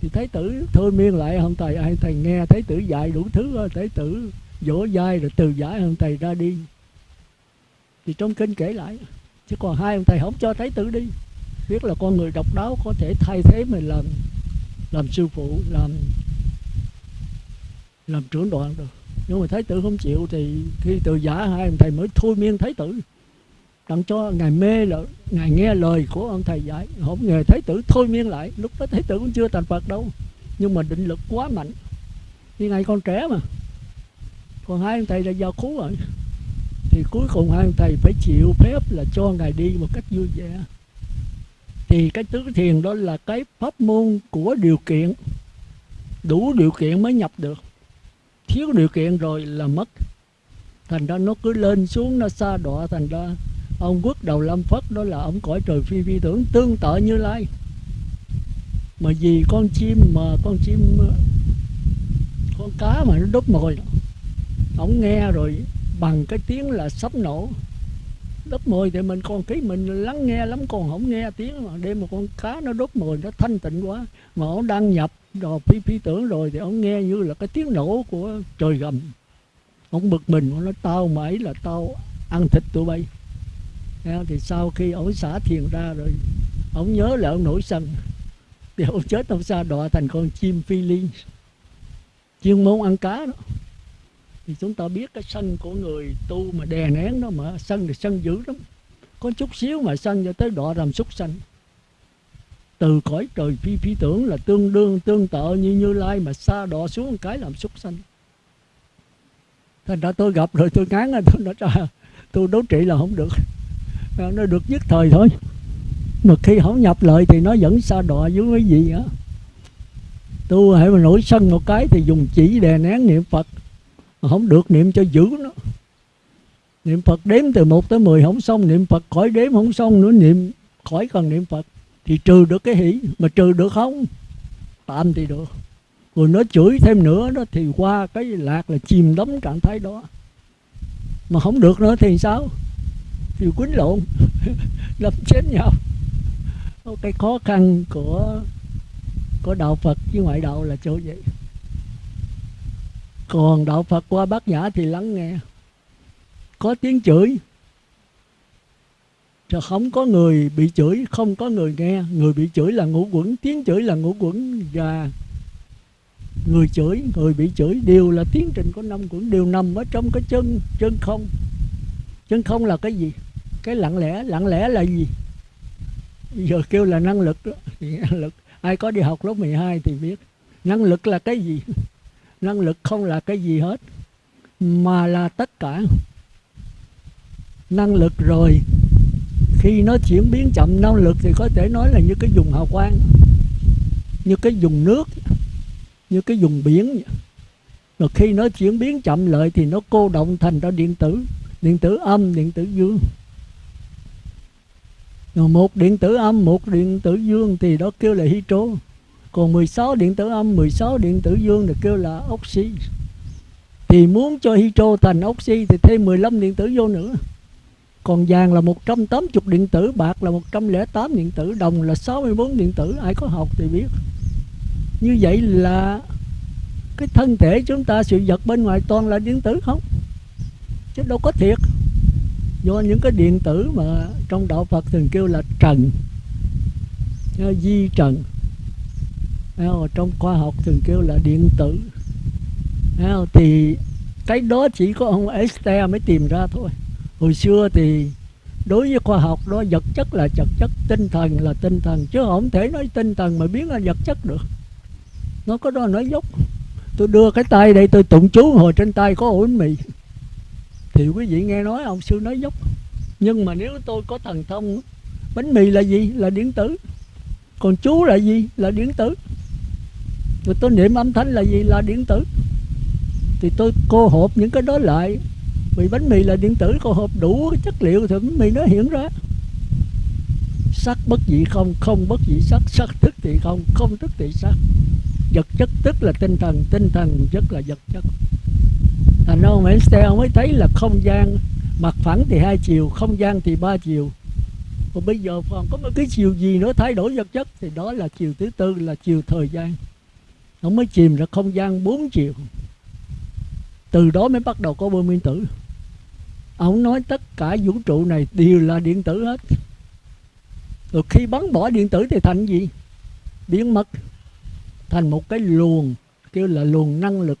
Thì thái tử thôi miên lại ông thầy. Ai thầy nghe thái tử dạy đủ thứ thái tử dỗ dai rồi từ giải ông thầy ra đi. Thì trong kinh kể lại chứ còn hai ông thầy không cho thái tử đi biết là con người độc đáo có thể thay thế mình làm làm sư phụ, làm làm trưởng đoàn được. Nhưng mà thái tử không chịu thì khi từ giả hai ông thầy mới thôi miên thái tử. Tặng cho ngài mê là, ngài nghe lời của ông thầy dạy. Không ngờ thái tử thôi miên lại, lúc đó thái tử cũng chưa thành phật đâu. Nhưng mà định lực quá mạnh. Như ngày con trẻ mà. Còn hai ông thầy đã giao cứu rồi. Thì cuối cùng hai ông thầy phải chịu phép là cho ngài đi một cách vui vẻ thì cái tứ thiền đó là cái pháp môn của điều kiện. Đủ điều kiện mới nhập được. Thiếu điều kiện rồi là mất. Thành ra nó cứ lên xuống, nó xa đọa. Thành ra ông quốc đầu lâm phất đó là ông cõi trời phi phi tưởng, tương tự như lai. Mà vì con chim mà con chim, con cá mà nó đốt mồi. Ông nghe rồi bằng cái tiếng là sắp nổ đốt mồi thì mình còn ký mình lắng nghe lắm, còn không nghe tiếng mà đêm một con cá nó đốt mồi nó thanh tịnh quá. Mà ông đăng nhập rồi, phi phi tưởng rồi thì ông nghe như là cái tiếng nổ của trời gầm. Ông bực mình nó tao mãi là tao ăn thịt tụi bay. Thì sau khi ông xả thiền ra rồi, ông nhớ là ông nổi sân. Thì ông chết ông sa đọa thành con chim phi liên chuyên môn ăn cá đó thì chúng ta biết cái sân của người tu mà đè nén nó mà, sân thì sân dữ lắm. Có chút xíu mà sân cho tới đọa làm súc sanh. Từ cõi trời phi phi tưởng là tương đương, tương tự như như lai mà xa đọa xuống một cái làm súc sanh. Thành ra tôi gặp rồi tôi ngán rồi, tôi nói ra tôi đấu trị là không được. Nó được nhất thời thôi. Mà khi không nhập lợi thì nó vẫn xa đọa với cái gì á. Tu hãy mà nổi sân một cái thì dùng chỉ đè nén niệm phật không được niệm cho giữ nó. Niệm phật đếm từ 1 tới 10 không xong, niệm phật khỏi đếm không xong nữa, niệm khỏi cần niệm phật. Thì trừ được cái hỷ, mà trừ được không? Tạm thì được. Rồi nó chửi thêm nữa đó, thì qua cái lạc là chìm đắm trạng thái đó. Mà không được nữa thì sao? Thì quýnh lộn đâm chết nhau. Cái khó khăn của của đạo Phật với ngoại đạo là chỗ vậy còn đạo Phật qua bát nhã thì lắng nghe. Có tiếng chửi Chứ không có người bị chửi, không có người nghe. Người bị chửi là ngũ quẩn, tiếng chửi là ngũ quẩn và người chửi, người bị chửi đều là tiến trình của năm quẩn, đều nằm ở trong cái chân chân không. Chân không là cái gì? Cái lặng lẽ lặng lẽ là gì? Giờ kêu là năng lực đó. Năng lực. Ai có đi học lớp 12 thì biết. Năng lực là cái gì? Năng lực không là cái gì hết, mà là tất cả. Năng lực rồi, khi nó chuyển biến chậm, năng lực thì có thể nói là như cái dùng hào quang, như cái dùng nước, như cái dùng biển. Rồi khi nó chuyển biến chậm lại thì nó cô động thành ra điện tử điện tử âm, điện tử dương. Rồi một điện tử âm, một điện tử dương thì đó kêu là hydro còn 16 điện tử âm 16 điện tử dương thì kêu là oxy. Thì muốn cho hydro thành oxy thì thêm 15 điện tử vô nữa. Còn vàng là 180 điện tử, bạc là 108 điện tử, đồng là 64 điện tử. Ai có học thì biết. Như vậy là cái thân thể chúng ta, sự vật bên ngoài toàn là điện tử không? Chứ đâu có thiệt. Do những cái điện tử mà trong đạo Phật thường kêu là trần à, di trần trong khoa học thường kêu là điện tử. Thì cái đó chỉ có ông Einstein mới tìm ra thôi. Hồi xưa thì đối với khoa học đó, vật chất là vật chất, tinh thần là tinh thần, chứ không thể nói tinh thần mà biến ra vật chất được. Nó có đó nói dốc. Tôi đưa cái tay đây, tôi tụng chú hồi trên tay có ổ bánh mì. Thì quý vị nghe nói ông sư nói dốc. Nhưng mà nếu tôi có thần thông, bánh mì là gì? Là điện tử. Còn chú là gì? Là điện tử rồi tôi niệm âm thanh là gì? Là điện tử. Thì tôi cô hộp những cái đó lại. Vì bánh mì là điện tử, cô hộp đủ cái chất liệu thì bánh mì nó hiện ra. Sắc bất dị không không bất dị sắc. Sắc thức thì không không thức thì sắc. Vật chất tức là tinh thần tinh thần rất là vật chất. Thành ông Einstein mới thấy là không gian mặt phẳng thì hai chiều, không gian thì ba chiều. Còn bây giờ còn có một cái chiều gì nữa thay đổi vật chất thì đó là chiều thứ tư, là chiều thời gian nó mới chìm ra không gian bốn chiều. Từ đó mới bắt đầu có bơm nguyên tử. Ông nói tất cả vũ trụ này đều là điện tử hết. Rồi khi bắn bỏ điện tử thì thành gì? Biến mất. Thành một cái luồng, kêu là luồng năng lực.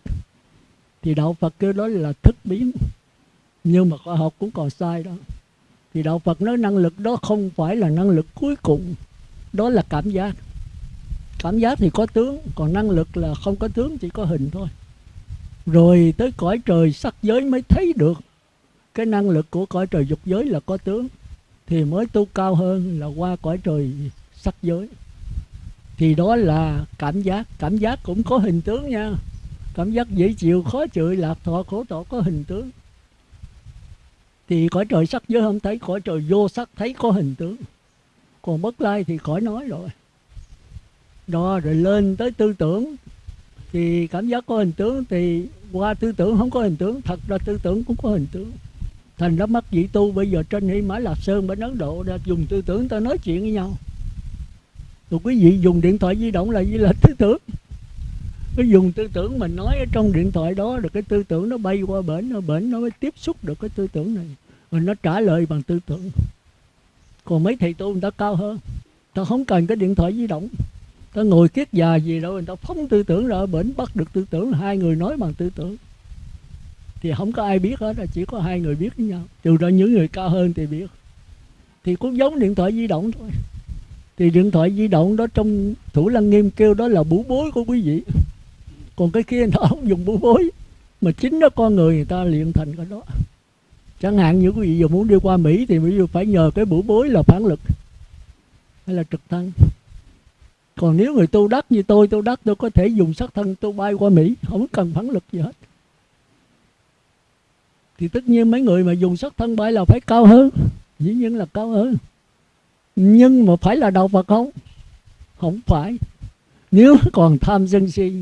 Thì đạo phật kêu đó là thức biến. Nhưng mà khoa học cũng còn sai đó. Thì đạo phật nói năng lực đó không phải là năng lực cuối cùng. Đó là cảm giác cảm giác thì có tướng, còn năng lực là không có tướng, chỉ có hình thôi. Rồi tới cõi trời sắc giới mới thấy được. Cái năng lực của cõi trời dục giới là có tướng, thì mới tu cao hơn là qua cõi trời sắc giới. Thì đó là cảm giác. Cảm giác cũng có hình tướng nha. Cảm giác dễ chịu, khó chịu, lạc thọ, khổ thọ có hình tướng. Thì cõi trời sắc giới không thấy, cõi trời vô sắc thấy có hình tướng. Còn bất lai thì khỏi nói rồi đó rồi lên tới tư tưởng. Thì cảm giác có hình tướng thì qua tư tưởng không có hình tướng, thật ra tư tưởng cũng có hình tướng. Thành ra mất vị tu bây giờ trên hy mã lạp sơn bên ấn độ đã dùng tư tưởng ta nói chuyện với nhau. Rồi quý vị dùng điện thoại di động là gì? Là tư tưởng. Cái dùng tư tưởng mình nói ở trong điện thoại đó được cái tư tưởng nó bay qua bển, nó bển nó mới tiếp xúc được cái tư tưởng này. Rồi nó trả lời bằng tư tưởng. Còn mấy thầy tu người ta cao hơn. Ta không cần cái điện thoại di động ta ngồi kiết già gì đâu, người ta phóng tư tưởng ra bệnh bắt được tư tưởng, hai người nói bằng tư tưởng. Thì không có ai biết hết chỉ có hai người biết với nhau. Trừ ra những người cao hơn thì biết. Thì cũng giống điện thoại di động thôi. Thì điện thoại di động đó trong thủ lăng nghiêm kêu đó là bủ bối của quý vị. Còn cái kia nó không dùng bủ bối. Mà chính đó con người người ta luyện thành cái đó. Chẳng hạn như quý vị giờ muốn đi qua mỹ thì ví dụ phải nhờ cái bủ bối là phản lực hay là trực thân còn nếu người tu đắc như tôi, tu đắc tôi có thể dùng sắc thân tôi bay qua mỹ, không cần phản lực gì hết. Thì tất nhiên mấy người mà dùng sắc thân bay là phải cao hơn, dĩ nhiên là cao hơn. Nhưng mà phải là đạo Phật không? Không phải. Nếu còn tham sân si,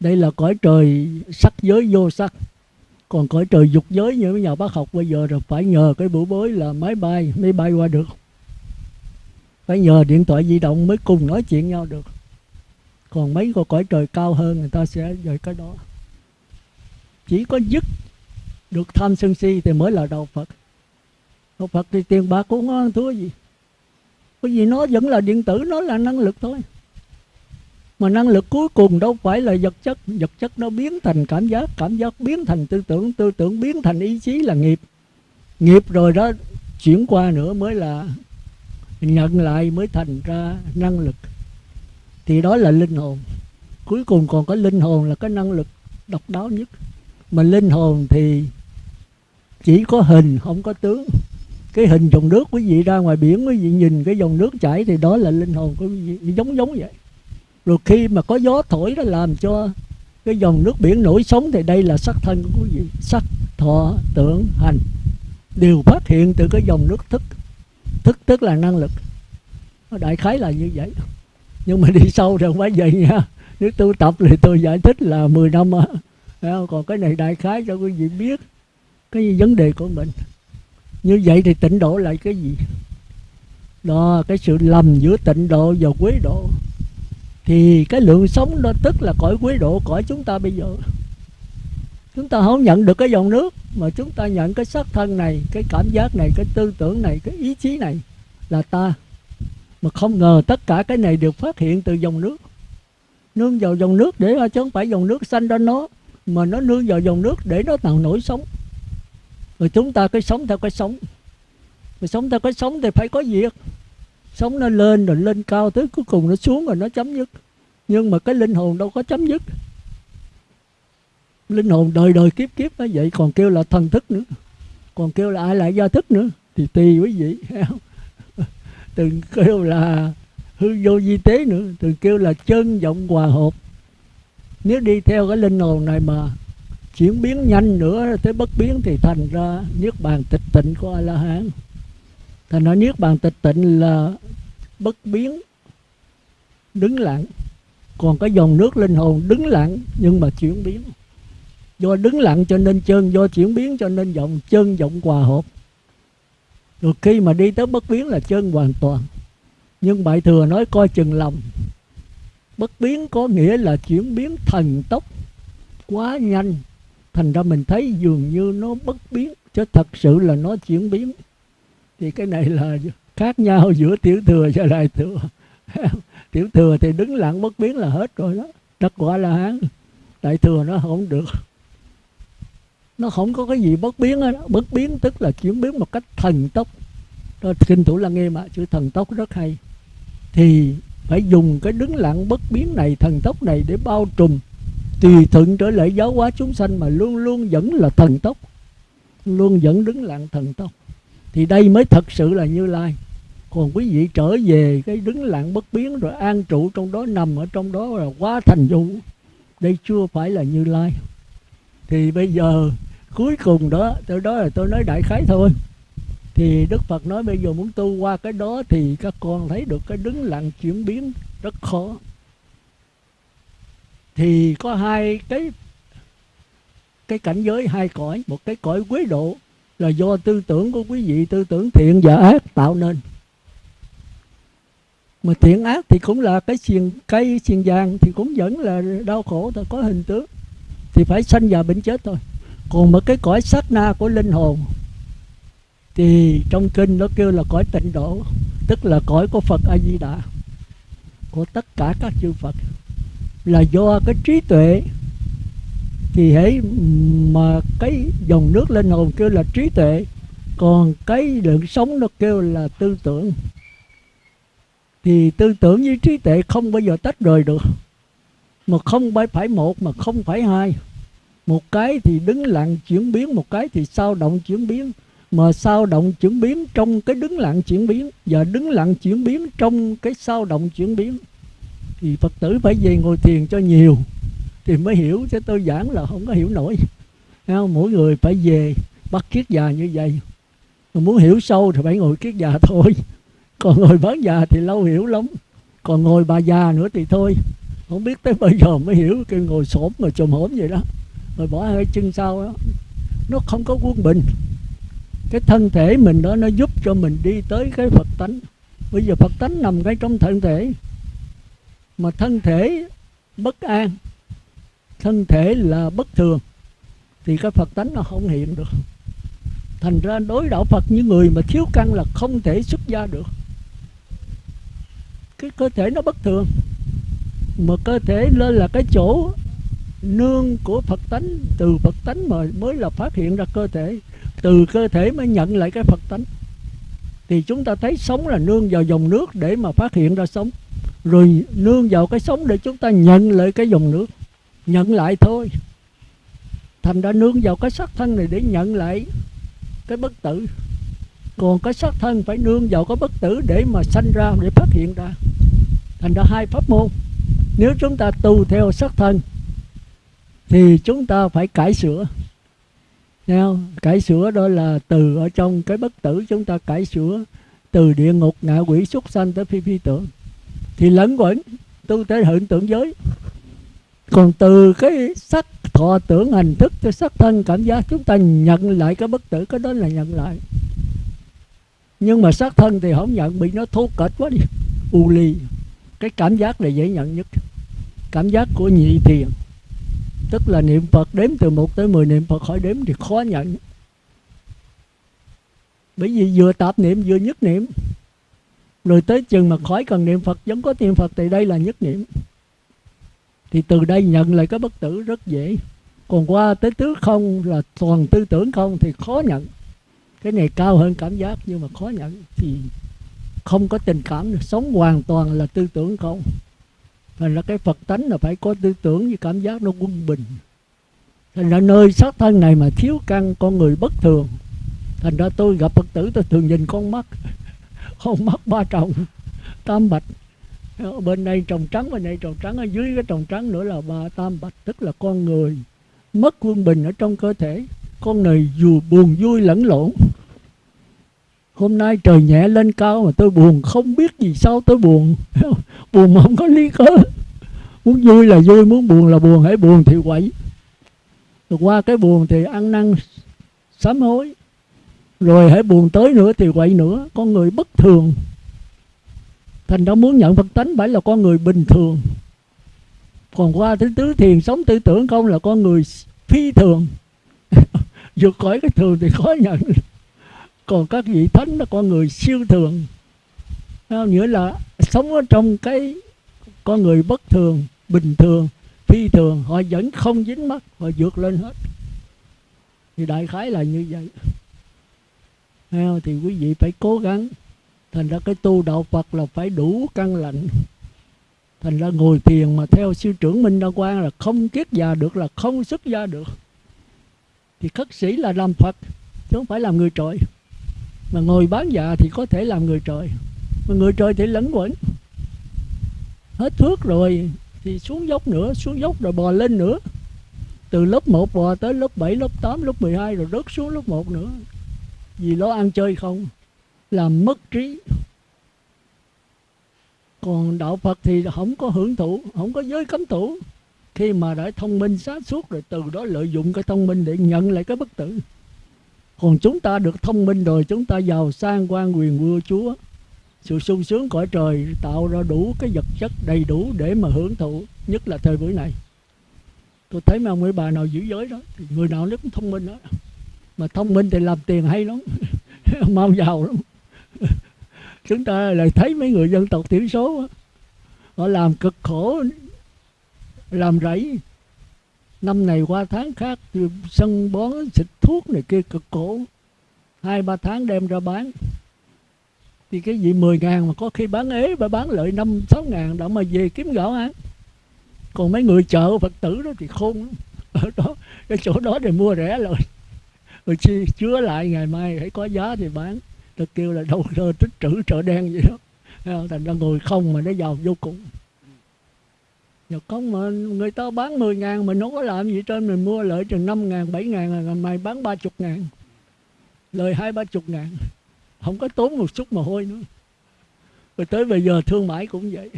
đây là cõi trời sắc giới vô sắc. Còn cõi trời dục giới như mấy nhà bác học bây giờ rồi, phải nhờ cái bữa bối là máy bay mới bay qua được phải nhờ điện thoại di động mới cùng nói chuyện nhau được. Còn mấy cái cõi trời cao hơn, người ta sẽ về cái đó. Chỉ có dứt được tham sân si thì mới là đạo Phật. Đạo Phật thì tiền bạc cũng không ăn thua gì. Bởi vì nó vẫn là điện tử, nó là năng lực thôi. Mà năng lực cuối cùng đâu phải là vật chất. Vật chất nó biến thành cảm giác cảm giác biến thành tư tưởng tư tưởng biến thành ý chí là nghiệp. Nghiệp rồi đó, chuyển qua nữa mới là nhận lại mới thành ra năng lực. Thì đó là linh hồn. Cuối cùng còn có linh hồn là cái năng lực độc đáo nhất. Mà linh hồn thì chỉ có hình, không có tướng. Cái hình dòng nước quý vị ra ngoài biển, quý vị nhìn cái dòng nước chảy thì đó là linh hồn của quý vị. Giống giống vậy. Rồi khi mà có gió thổi nó làm cho cái dòng nước biển nổi sóng thì đây là sắc thân của quý vị. Sắc, thọ, tưởng, hành. Đều phát hiện từ cái dòng nước thức thức tức là năng lực. Đại khái là như vậy. Nhưng mà đi sâu thì không phải vậy nha. Nếu tu tập thì tôi giải thích là 10 năm còn cái này đại khái cho quý vị biết? Cái vấn đề của mình. Như vậy thì tịnh độ là cái gì? Đó, cái sự lầm giữa tịnh độ và quế độ. Thì cái lượng sống đó tức là cõi quế độ, cõi chúng ta bây giờ chúng ta không nhận được cái dòng nước, mà chúng ta nhận cái sắc thân này, cái cảm giác này, cái tư tưởng này, cái ý chí này là ta. Mà không ngờ tất cả cái này được phát hiện từ dòng nước. Nương vào dòng nước để à, chứ không phải dòng nước xanh ra nó, mà nó nương vào dòng nước để nó tạo nổi sống. Rồi chúng ta cái sống theo cái sống. Rồi sống theo cái sống thì phải có việc sống nó lên rồi lên cao tới cuối cùng nó xuống rồi nó chấm dứt. Nhưng mà cái linh hồn đâu có chấm dứt linh hồn đời đời kiếp kiếp nó vậy, còn kêu là thần thức nữa, còn kêu là ai lại do thức nữa, thì tùy quý vị từng kêu là hư vô di tế nữa, từng kêu là chân vọng hòa hợp. Nếu đi theo cái linh hồn này mà chuyển biến nhanh nữa tới bất biến thì thành ra niết bàn tịch tịnh của a la hán thành ra niết bàn tịch tịnh là bất biến, đứng lặng. Còn cái dòng nước linh hồn đứng lặng nhưng mà chuyển biến do đứng lặng cho nên chân do chuyển biến cho nên vọng chân vọng hòa hợp. Rồi khi mà đi tới bất biến là chân hoàn toàn. Nhưng bại thừa nói coi chừng lòng. Bất biến có nghĩa là chuyển biến thần tốc, quá nhanh. Thành ra mình thấy dường như nó bất biến, chứ thật sự là nó chuyển biến. Thì cái này là khác nhau giữa tiểu thừa và đại thừa. Tiểu thừa thì đứng lặng, bất biến là hết rồi đó. Đắc quả là hán đại thừa nó không được nó không có cái gì bất biến đó. bất biến tức là chuyển biến một cách thần tốc. Đó, kinh thủ là nghe mà chữ thần tốc rất hay. Thì phải dùng cái đứng lặng bất biến này thần tốc này để bao trùm. Tùy thuận trở lại giáo hóa chúng sanh mà luôn luôn vẫn là thần tốc. Luôn vẫn đứng lặng thần tốc. Thì đây mới thật sự là như lai. Còn quý vị trở về cái đứng lặng bất biến rồi an trụ trong đó nằm ở trong đó là quá thành vụ đây chưa phải là như lai. Thì bây giờ cuối cùng đó tôi đó là tôi nói đại khái thôi. Thì đức phật nói bây giờ muốn tu qua cái đó thì các con thấy được cái đứng lặng chuyển biến rất khó. Thì có hai cái cái cảnh giới, hai cõi. Một cái cõi quế độ là do tư tưởng của quý vị, tư tưởng thiện và ác tạo nên. Mà thiện ác thì cũng là cái xiềng cây, xiềng vàng thì cũng vẫn là đau khổ thôi có hình tướng. Thì phải sanh già bệnh chết thôi còn một cái cõi sát na của linh hồn thì trong kinh nó kêu là cõi tịnh độ, tức là cõi của phật a di đà của tất cả các chư phật. Là do cái trí tuệ thì hãy, mà cái dòng nước linh hồn kêu là trí tuệ, còn cái lượng sống nó kêu là tư tưởng. Thì tư tưởng với trí tuệ không bao giờ tách rời được, mà không phải một mà không phải hai một cái thì đứng lặng chuyển biến, một cái thì sao động chuyển biến. Mà sao động chuyển biến trong cái đứng lặng chuyển biến và đứng lặng chuyển biến trong cái sao động chuyển biến. Thì phật tử phải về ngồi thiền cho nhiều thì mới hiểu, chứ tôi giảng là không có hiểu nổi. Không? mỗi người phải về bắt kiết già như vậy. Mà muốn hiểu sâu thì phải ngồi kiết già thôi. Còn ngồi bán già thì lâu hiểu lắm. Còn ngồi bà già nữa thì thôi. Không biết tới bây giờ mới hiểu cái ngồi xổm mà chùm hổm vậy đó rồi bỏ hai chân sau đó. Nó không có quân bình. Cái thân thể mình đó, nó giúp cho mình đi tới cái phật tánh. Bây giờ phật tánh nằm ngay trong thân thể. Mà thân thể bất an. Thân thể là bất thường. Thì cái phật tánh nó không hiện được. Thành ra đối đạo phật như người mà thiếu căn là không thể xuất gia được. Cái cơ thể nó bất thường. Mà cơ thể lên là cái chỗ nương của Phật tánh, từ Phật tánh mà mới là phát hiện ra cơ thể. Từ cơ thể mới nhận lại cái Phật tánh. Thì chúng ta thấy sống là nương vào dòng nước để mà phát hiện ra sống. Rồi nương vào cái sống để chúng ta nhận lại cái dòng nước. Nhận lại thôi. Thành ra nương vào cái sắc thân này để nhận lại cái bất tử. Còn cái sắc thân phải nương vào cái bất tử để mà sanh ra, để phát hiện ra. Thành ra hai pháp môn. Nếu chúng ta tu theo sắc thân thì chúng ta phải cải sửa. Thấy cải sửa đó là từ ở trong cái bất tử chúng ta cải sửa từ địa ngục ngạ quỷ súc sanh tới phi phi tưởng. Thì lẫn quẩn tu tới hiện tượng giới. Còn từ cái sắc thọ tưởng hành thức tới sắc thân cảm giác, chúng ta nhận lại cái bất tử, cái đó là nhận lại. Nhưng mà sắc thân thì không nhận, bị nó thô kệch quá đi. U ly cái cảm giác là dễ nhận nhất. Cảm giác của nhị thiền tức là niệm phật đếm từ 1 tới 10 niệm phật khỏi đếm thì khó nhận. Bởi vì vừa tạp niệm, vừa nhất niệm. Rồi tới chừng mà khỏi cần niệm phật, vẫn có niệm phật thì đây là nhất niệm. Thì từ đây nhận lại cái bất tử rất dễ. Còn qua tới tứ không là toàn tư tưởng không thì khó nhận. Cái này cao hơn cảm giác nhưng mà khó nhận thì không có tình cảm. Sống hoàn toàn là tư tưởng không thành ra cái phật tánh là phải có tư tưởng với cảm giác nó quân bình. Thành ra nơi xác thân này mà thiếu căn, con người bất thường. Thành ra tôi gặp phật tử tôi thường nhìn con mắt. Con mắt ba trọng tam bạch. Bên đây trồng trắng, bên đây trồng trắng, ở dưới cái trồng trắng nữa là ba tam bạch, tức là con người mất quân bình ở trong cơ thể. Con người dù buồn vui lẫn lộn hôm nay trời nhẹ lên cao mà tôi buồn, không biết gì sao tôi buồn. Buồn mà không có lý cớ. Muốn vui là vui, muốn buồn là buồn, hãy buồn thì quậy. Rồi qua cái buồn thì ăn năn, sám hối. Rồi hãy buồn tới nữa thì quậy nữa. Con người bất thường. Thành ra muốn nhận phật tánh phải là con người bình thường. Còn qua thứ tứ thiền, sống tư tưởng không là con người phi thường. Vượt khỏi cái thường thì khó nhận còn các vị thánh là con người siêu thường. Nghĩa là sống ở trong cái con người bất thường, bình thường, phi thường, họ vẫn không dính mắt, họ vượt lên hết. Thì đại khái là như vậy. Thì quý vị phải cố gắng. Thành ra cái tu đạo phật là phải đủ căn lạnh thành ra ngồi thiền mà theo sư trưởng minh đa quang là không kiết già được, là không xuất gia được. Thì khất sĩ là làm phật, chứ không phải làm người trội mà ngồi bán dạ thì có thể làm người trời. Mà người trời thì lẫn quẩn. Hết thước rồi thì xuống dốc nữa xuống dốc rồi bò lên nữa. Từ lớp 1 bò tới lớp 7, lớp 8, lớp 12 rồi rớt xuống lớp 1 nữa. Vì lo ăn chơi không làm mất trí. Còn đạo Phật thì không có hưởng thụ không có giới cấm thủ. Khi mà đã thông minh sáng suốt rồi từ đó lợi dụng cái thông minh để nhận lại cái bất tử còn chúng ta được thông minh rồi, chúng ta giàu sang quan quyền vua chúa. Sự sung sướng cõi trời tạo ra đủ cái vật chất đầy đủ để mà hưởng thụ, nhất là thời buổi này. Tôi thấy mà ông mấy bà nào giữ giới đó, thì người nào nó cũng thông minh đó mà thông minh thì làm tiền hay lắm, mau giàu lắm. Chúng ta lại thấy mấy người dân tộc thiểu số họ làm cực khổ, làm rẫy. Năm này qua tháng khác, sân bón, xịt thuốc này kia, cực khổ. Hai, ba tháng đem ra bán. Thì cái gì 10 ngàn mà có khi bán ế và bán lợi năm, sáu ngàn đó mà về kiếm gạo ăn. Còn mấy người chợ phật tử đó thì khôn ở đó, cái chỗ đó để mua rẻ rồi rồi chi chứa lại, ngày mai hãy có giá thì bán. Ta kêu là đâu rơ tích trữ chợ đen vậy đó. Thành ra ngồi không mà nó giàu vô cùng. Dạ, Nhờ không mà người ta bán 10 ngàn mình không có làm gì trên mình mua lợi chừng 5 ngàn, 7 ngàn là mày bán 30 ngàn. Lời hai ba chục ngàn. Không có tốn một chút mồ hôi nữa. Rồi tới bây giờ thương mại cũng vậy.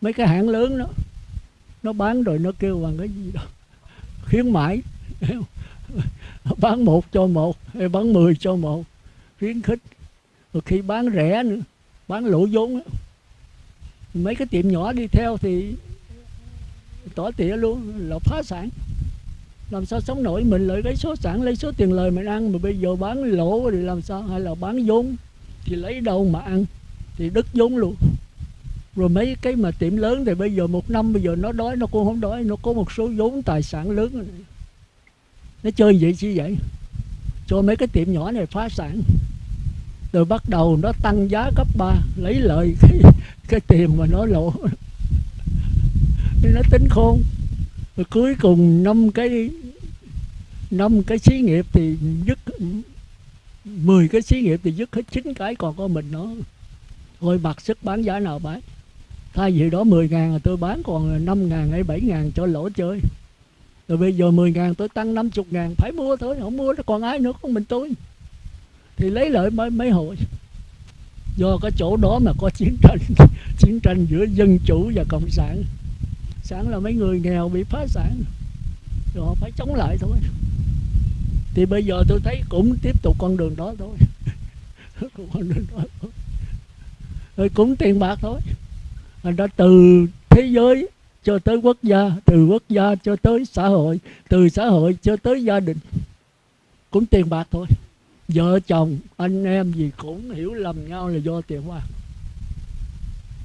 Mấy cái hãng lớn đó nó bán rồi nó kêu bằng cái gì đó. Khuyến mãi. Bán một cho một hay bán mười cho một. Khuyến khích. Rồi khi bán rẻ nữa bán lỗ vốn mấy cái tiệm nhỏ đi theo thì tỏ tỉa luôn, là phá sản. Làm sao sống nổi? Mình lợi cái số sản, lấy số tiền lời mình ăn, mà bây giờ bán lỗ thì làm sao? Hay là bán vốn? Thì lấy đâu mà ăn? Thì đứt vốn luôn. Rồi mấy cái mà tiệm lớn thì bây giờ một năm bây giờ nó đói, nó cũng không đói, nó có một số vốn tài sản lớn. Nó chơi vậy chi vậy. Cho mấy cái tiệm nhỏ này phá sản. Rồi bắt đầu nó tăng giá cấp 3 lấy lợi cái cái tiền mà nó lỗ thì nó tính khôn. Rồi cuối cùng năm cái năm cái xí nghiệp thì dứt 10 cái xí nghiệp thì dứt hết chín cái còn có mình nó. Thôi mặc sức bán giá nào bán. Thay vì đó 10 ngàn là tôi bán còn 5 ngàn hay 7 ngàn cho lỗ chơi. Rồi bây giờ 10 ngàn tôi tăng 50 ngàn phải mua thôi không mua nó còn ai nữa không mình tôi. Thì lấy lợi mấy, mấy hội do cái chỗ đó mà có chiến tranh chiến tranh giữa dân chủ và cộng sản sản là mấy người nghèo bị phá sản. Rồi họ phải chống lại thôi. Thì bây giờ tôi thấy cũng tiếp tục con đường đó thôi. Con đường đó thôi. rồi cũng tiền bạc thôi. Thành ra từ thế giới cho tới quốc gia, từ quốc gia cho tới xã hội, từ xã hội cho tới gia đình, cũng tiền bạc thôi. Vợ chồng, anh em gì cũng hiểu lầm nhau là do tiền bạc.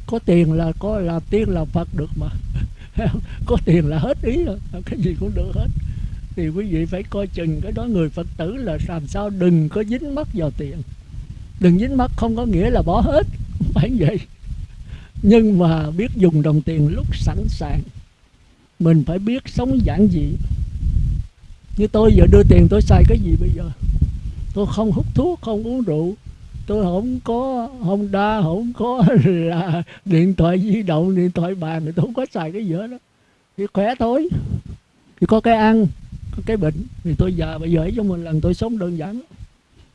Có tiền là có làm tiên làm phật được mà. có tiền là hết ý rồi, cái gì cũng được hết. Thì quý vị phải coi chừng cái đó, người phật tử là làm sao đừng có dính mắt vào tiền. Đừng dính mắt không có nghĩa là bỏ hết, không phải vậy. Nhưng mà biết dùng đồng tiền lúc sẵn sàng. Mình phải biết sống giản dị. Như tôi giờ đưa tiền, tôi xài cái gì bây giờ? Tôi không hút thuốc, không uống rượu tôi không có Honda không có là điện thoại di động, điện thoại bàn thì tôi không có xài cái gì hết đó thì khỏe thôi. Thì có cái ăn, có cái bệnh. Thì tôi già bây giờ ấy cho một lần tôi sống đơn giản.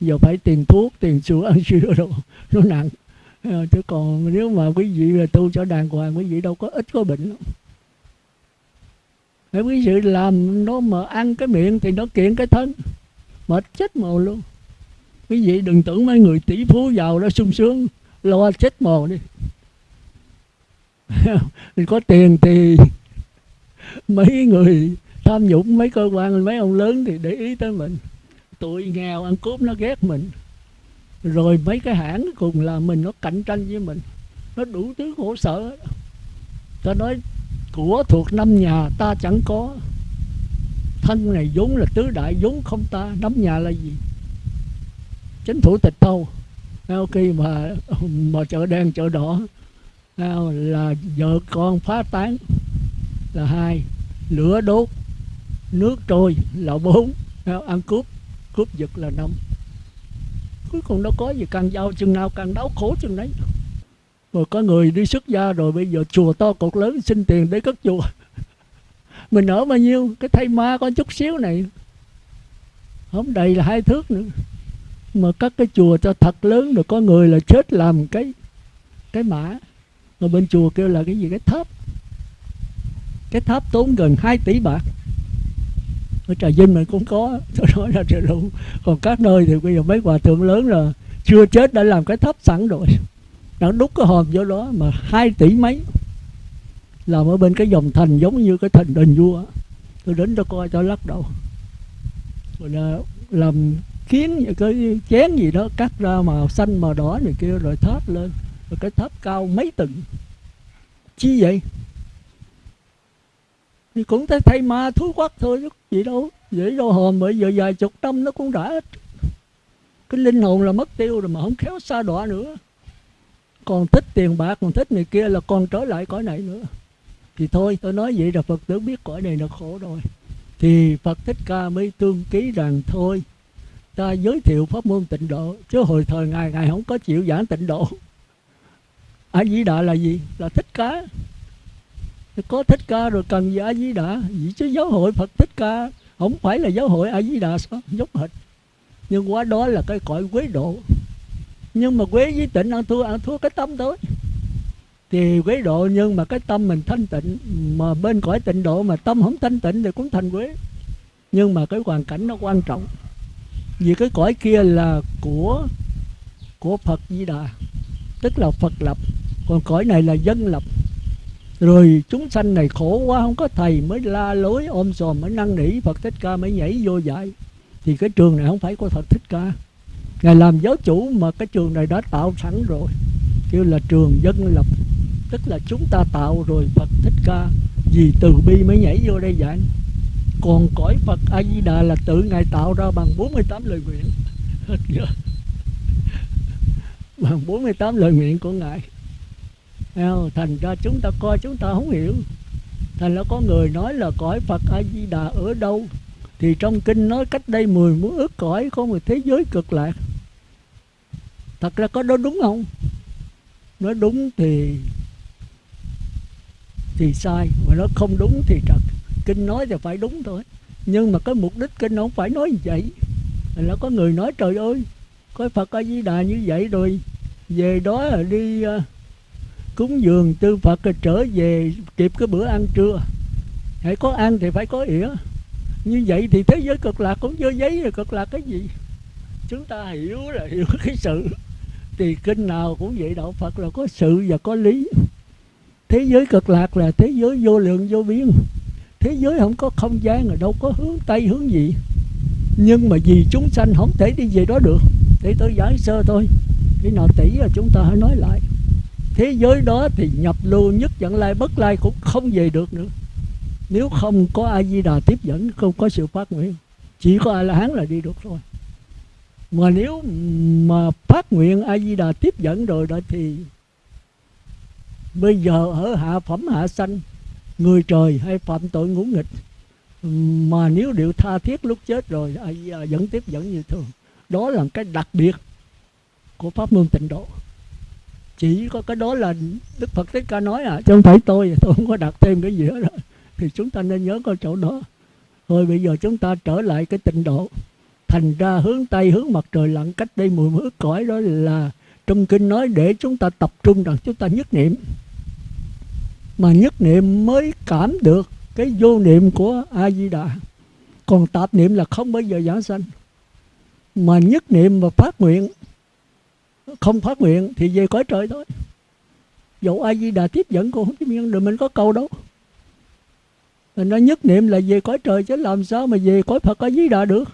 Giờ phải tiền thuốc tiền sữa, ăn sữa đồ, nó nặng. Ờ, chứ còn nếu mà quý vị là tu cho đàng hoàng, quý vị đâu có ít có bệnh. Đâu Nếu quý vị làm nó mà ăn cái miệng thì nó kiện cái thân. Mệt chết mồ luôn quý vị đừng tưởng mấy người tỷ phú giàu đó sung sướng, lo chết mồ đi. Thì có tiền thì mấy người tham nhũng, mấy cơ quan, mấy ông lớn thì để ý tới mình. Tụi nghèo ăn cướp nó ghét mình. Rồi mấy cái hãng cùng là mình nó cạnh tranh với mình. Nó đủ thứ khổ sở. Ta nói, của thuộc năm nhà ta chẳng có. Thân này vốn là tứ đại, vốn không ta. Năm nhà là gì? Chính phủ tịch thu, sau khi mà mà chợ đen chợ đỏ là vợ con phá tán là hai lửa đốt nước trôi là bốn ăn cướp cướp giật là năm. Cuối cùng đâu có gì càng giàu chừng nào càng đau khổ chừng đấy. Rồi có người đi xuất gia rồi bây giờ chùa to cột lớn xin tiền để cất chùa. Mình ở bao nhiêu cái thay ma có chút xíu này. Không đầy là hai thước nữa mà các cái chùa cho thật lớn rồi có người là chết làm cái cái mã. Rồi bên chùa kêu là cái gì? Cái tháp. Cái tháp tốn gần 2 tỷ bạc. Ở trà vinh mình cũng có, tôi nói là trời đủ còn các nơi thì bây giờ mấy hòa thượng lớn là chưa chết đã làm cái tháp sẵn rồi. Đã đúc cái hòm vô đó mà hai tỷ mấy. Làm ở bên cái dòng thành giống như cái thành đền vua. Tôi đến tôi coi, tôi lắc đầu. Rồi là làm kiến cái chén gì đó, cắt ra màu xanh, màu đỏ này kia, rồi tháp lên. Rồi cái tháp cao mấy tầng. Chi vậy? Thì cũng thấy thay ma thú quắc thôi, chứ gì đâu, dễ đâu hòm. Bởi giờ vài chục năm nó cũng đã cái linh hồn là mất tiêu rồi mà không khéo xa đọa nữa. Còn thích tiền bạc, còn thích này kia là còn trở lại cõi này nữa. Thì thôi, tôi nói vậy là phật tử biết cõi này là khổ rồi. Thì phật thích ca mới tương ký rằng thôi ta giới thiệu pháp môn tịnh độ, chứ hồi thời ngài ngài không có chịu giảng tịnh độ. A di đà là gì? Là thích ca. Có thích ca rồi cần gì a di đà gì chứ giáo hội phật thích ca không phải là giáo hội a di đà sao? Giống hệt. Nhưng qua đó là cái cõi quế độ. Nhưng mà quế với tịnh ăn thua ăn thua cái tâm thôi. Thì quế độ nhưng mà cái tâm mình thanh tịnh, mà bên cõi tịnh độ mà tâm không thanh tịnh thì cũng thành quế. Nhưng mà cái hoàn cảnh nó quan trọng vì cái cõi kia là của của Phật Di Đà, tức là phật lập. Còn cõi này là dân lập. Rồi chúng sanh này khổ quá, không có thầy mới la lối, ôm sòm mới năn nỉ, phật thích ca mới nhảy vô dạy. Thì cái trường này không phải của phật thích ca. Ngài làm giáo chủ mà cái trường này đã tạo sẵn rồi. Kêu là trường dân lập. Tức là chúng ta tạo rồi phật thích ca. Vì từ bi mới nhảy vô đây dạy còn cõi phật a di đà là tự ngài tạo ra bằng 48 lời nguyện. Hết giờ. Bằng 48 lời nguyện của ngài. Thành ra chúng ta coi chúng ta không hiểu. Thành ra có người nói là cõi phật a di đà ở đâu? Thì trong kinh nói cách đây mười muốn ước cõi, có một thế giới cực lạc. Thật ra có đó đúng không? Nói đúng thì thì sai. Mà nó không đúng thì trật kinh nói thì phải đúng thôi. Nhưng mà cái mục đích kinh không phải nói như vậy. Là có người nói trời ơi có phật a di đà như vậy rồi về đó là đi uh, cúng dường tư phật rồi trở về kịp cái bữa ăn trưa. Hãy có ăn thì phải có ỉa. Như vậy thì thế giới cực lạc cũng vô giấy rồi cực lạc cái gì? Chúng ta hiểu là hiểu cái sự. Thì kinh nào cũng vậy đạo phật là có sự và có lý. Thế giới cực lạc là thế giới vô lượng vô biên thế giới không có không gian rồi, đâu có hướng tây hướng gì. Nhưng mà vì chúng sanh không thể đi về đó được. Để tôi giải sơ thôi. Khi nào tỷ là chúng ta hãy nói lại. Thế giới đó thì nhập lưu nhất dẫn lai, bất lai cũng không về được nữa. Nếu không có a di đà tiếp dẫn, không có sự phát nguyện, chỉ có a la hán là đi được thôi mà nếu mà phát nguyện a di đà tiếp dẫn rồi đó thì bây giờ ở hạ phẩm hạ sanh người trời hay phạm tội ngũ nghịch. Mà nếu điều tha thiết lúc chết rồi vẫn tiếp dẫn như thường. Đó là cái đặc biệt của pháp môn tịnh độ. Chỉ có cái đó là đức phật thích ca nói à chứ không phải tôi tôi không có đặt thêm cái gì hết rồi. Thì chúng ta nên nhớ cái chỗ đó. Thôi bây giờ chúng ta trở lại cái tịnh độ. Thành ra hướng tây, hướng mặt trời lặn cách đây mười mươi cõi đó là trong kinh nói để chúng ta tập trung rằng chúng ta nhất niệm mà nhất niệm mới cảm được cái vô niệm của a di đà còn tạp niệm là không bao giờ giảng sanh. Mà nhất niệm và phát nguyện, không phát nguyện thì về cõi trời thôi. Dẫu a di đà tiếp dẫn cô không tiếp nhận được mình có câu đâu. Mình nói nhất niệm là về cõi trời, chứ làm sao mà về cõi phật a di đà được?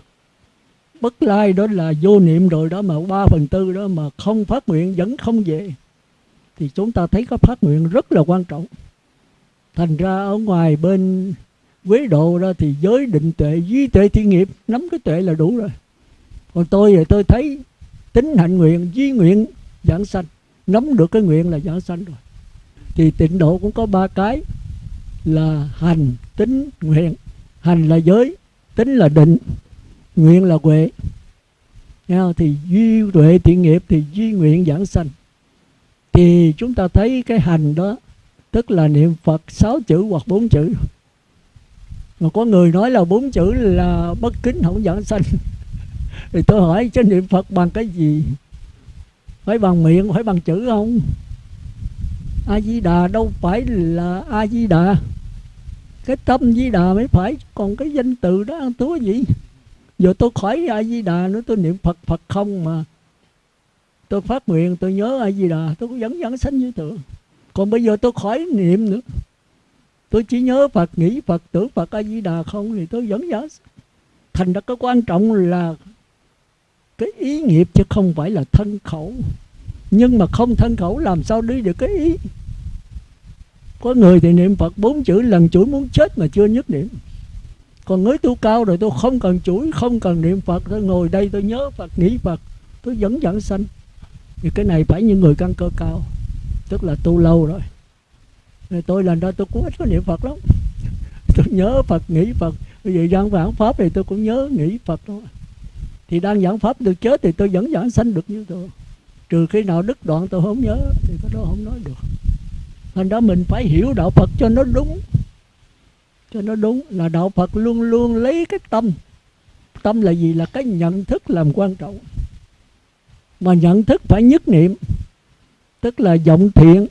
Bất lai đó là vô niệm rồi đó mà ba phần tư đó mà không phát nguyện, vẫn không về. Thì chúng ta thấy có phát nguyện rất là quan trọng thành ra ở ngoài bên quế độ đó thì giới định tuệ duy tuệ thiên nghiệp, nắm cái tuệ là đủ rồi. Còn tôi thì tôi thấy tính hạnh nguyện duy nguyện, giảng sanh. Nắm được cái nguyện là giảng sanh rồi. Thì tịnh độ cũng có ba cái là hành, tính, nguyện. Hành là giới, tính là định, nguyện là huệ. Thì duy tuệ thiện nghiệp thì duy nguyện giảng sanh. Thì chúng ta thấy cái hành đó tức là niệm phật sáu chữ hoặc bốn chữ. Mà có người nói là bốn chữ là bất kính, không giảng sanh. Thì tôi hỏi chứ niệm phật bằng cái gì? Phải bằng miệng, phải bằng chữ không? A di đà, đâu phải là a di đà. Cái tâm di đà mới phải, còn cái danh từ đó ăn túa gì? Giờ tôi khỏi a di đà nữa, tôi niệm phật phật không mà. Tôi phát nguyện, tôi nhớ a di đà, tôi cũng vẫn vẫn sanh như thường còn bây giờ tôi khỏi niệm nữa. Tôi chỉ nhớ phật, nghĩ phật, tưởng phật a di đà không thì tôi vẫn nhớ. thành ra cái quan trọng là cái ý nghiệp chứ không phải là thân khẩu. Nhưng mà không thân khẩu làm sao đi được cái ý? Có người thì niệm phật bốn chữ, lần chuỗi muốn chết mà chưa nhất niệm. Còn người tu cao rồi tôi không cần chuỗi không cần niệm phật. Tôi ngồi đây tôi nhớ phật, nghĩ phật, tôi vẫn dẫn sanh. Thì cái này phải những người căn cơ cao tức là tu lâu rồi. Tôi lần đó tôi cũng ít có niệm phật lắm. Tôi nhớ phật, nghĩ phật. Bây giờ giảng giảng pháp thì tôi cũng nhớ nghĩ phật thôi. Thì đang giảng pháp được chết thì tôi vẫn giảng sanh được như tôi. Trừ khi nào đứt đoạn tôi không nhớ, thì cái đó không nói được. Thành đó mình phải hiểu đạo phật cho nó đúng. Cho nó đúng là đạo phật luôn luôn lấy cái tâm. Tâm là gì? Là cái nhận thức làm quan trọng. Mà nhận thức phải nhất niệm tức là vọng thiện,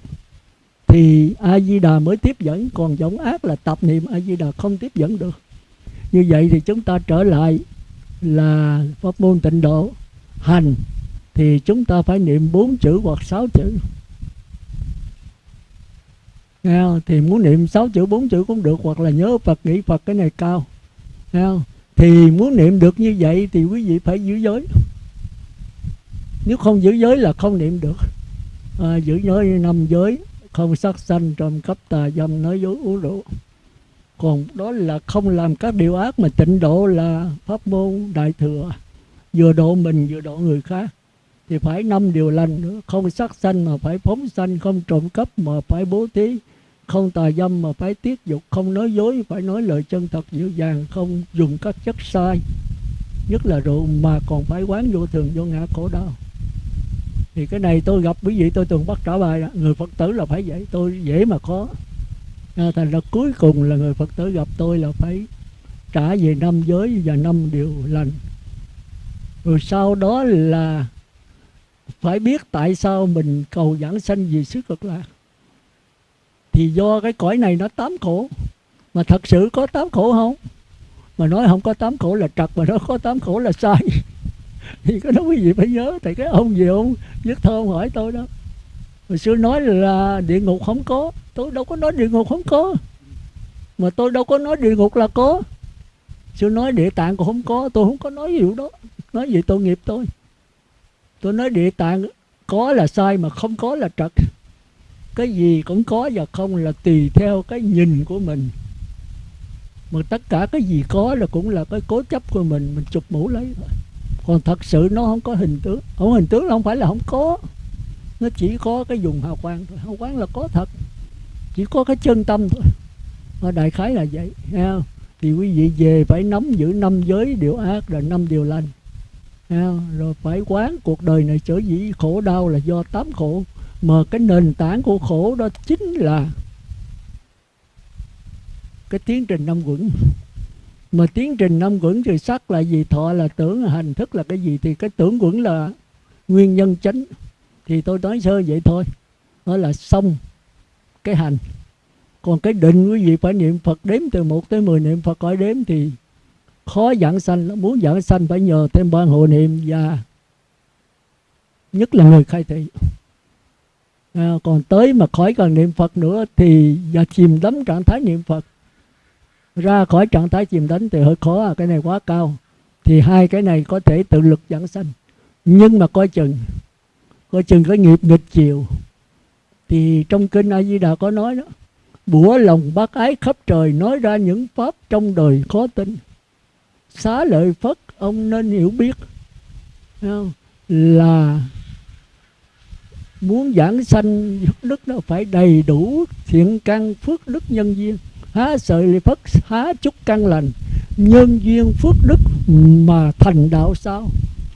thì a di đà mới tiếp dẫn. Còn vọng ác là tập niệm a di đà không tiếp dẫn được. Như vậy thì chúng ta trở lại là pháp môn tịnh độ. Hành, thì chúng ta phải niệm bốn chữ hoặc sáu chữ. Nghe không? thì muốn niệm sáu chữ, bốn chữ cũng được, hoặc là nhớ Phật, nghĩ Phật cái này cao. Nghe không? thì muốn niệm được như vậy thì quý vị phải giữ giới. Nếu không giữ giới là không niệm được à, giữ giới năm giới không sát sanh trộm cắp tà dâm nói dối uống rượu. Còn đó là không làm các điều ác mà tịnh độ là pháp môn đại thừa. Vừa độ mình vừa độ người khác. Thì phải năm điều lành nữa không sát sanh mà phải phóng sanh không trộm cắp mà phải bố thí không tà dâm mà phải tiết dục không nói dối phải nói lời chân thật dịu dàng không dùng các chất sai nhất là rượu mà còn phải quán vô thường vô ngã khổ đau thì cái này tôi gặp quý vị tôi thường bắt trả bài đó người phật tử là phải vậy tôi dễ mà khó. À, thành ra cuối cùng là người phật tử gặp tôi là phải trả về năm giới và năm điều lành. Rồi sau đó là phải biết tại sao mình cầu giảng sanh vì sức cực lạc thì do cái cõi này nó tám khổ. Mà thật sự có tám khổ không? Mà nói không có tám khổ là trật mà nói có tám khổ là sai thì cái đó cái gì phải nhớ thì cái ông gì ông viết thơ ông hỏi tôi đó. Hồi xưa nói là địa ngục không có, tôi đâu có nói địa ngục không có. Mà tôi đâu có nói địa ngục là có. Xưa nói địa tạng cũng không có, tôi không có nói vụ đó. Nói gì tội nghiệp tôi. Tôi nói địa tạng có là sai mà không có là trật. Cái gì cũng có và không là tùy theo cái nhìn của mình. Mà tất cả cái gì có là cũng là cái cố chấp của mình mình chụp mũ lấy thôi còn thật sự nó không có hình tướng. Không, hình tướng không phải là không có. Nó chỉ có cái dùng hào quang thôi. Hào quang là có thật. Chỉ có cái chân tâm thôi. Và đại khái là vậy nghe không? thì quý vị về phải nắm giữ năm giới điều ác rồi năm điều lành. Nghe không? rồi phải quán cuộc đời này trở dĩ khổ đau là do tám khổ. Mà cái nền tảng của khổ đó chính là cái tiến trình năm quẩn mà tiến trình năm quẩn thì sắc là gì? Thọ là tưởng hành thức là cái gì? Thì cái tưởng quẩn là nguyên nhân chính thì tôi nói sơ vậy thôi. Đó là xong cái hành. Còn cái định quý vị phải niệm Phật đếm từ 1 tới 10 niệm Phật khỏi đếm thì khó giảng sanh lắm. Muốn giảng sanh phải nhờ thêm ban hộ niệm và nhất là người khai thị. À, còn tới mà khỏi cần niệm Phật nữa thì và chìm đắm trạng thái niệm Phật ra khỏi trạng thái chìm đắm thì hơi khó à, cái này quá cao. Thì hai cái này có thể tự lực dẫn sanh. Nhưng mà coi chừng coi chừng cái nghiệp nghịch chiều. Thì trong kinh A Di Đà có nói đó bủa lòng bác ái khắp trời nói ra những pháp trong đời khó tin. Xá lợi phất ông nên hiểu biết. Không? là muốn giảng sanh đức nó phải đầy đủ thiện căn phước đức nhân duyên há sợi lì phất, há chúc căn lành. Nhân duyên phước đức mà thành đạo sao?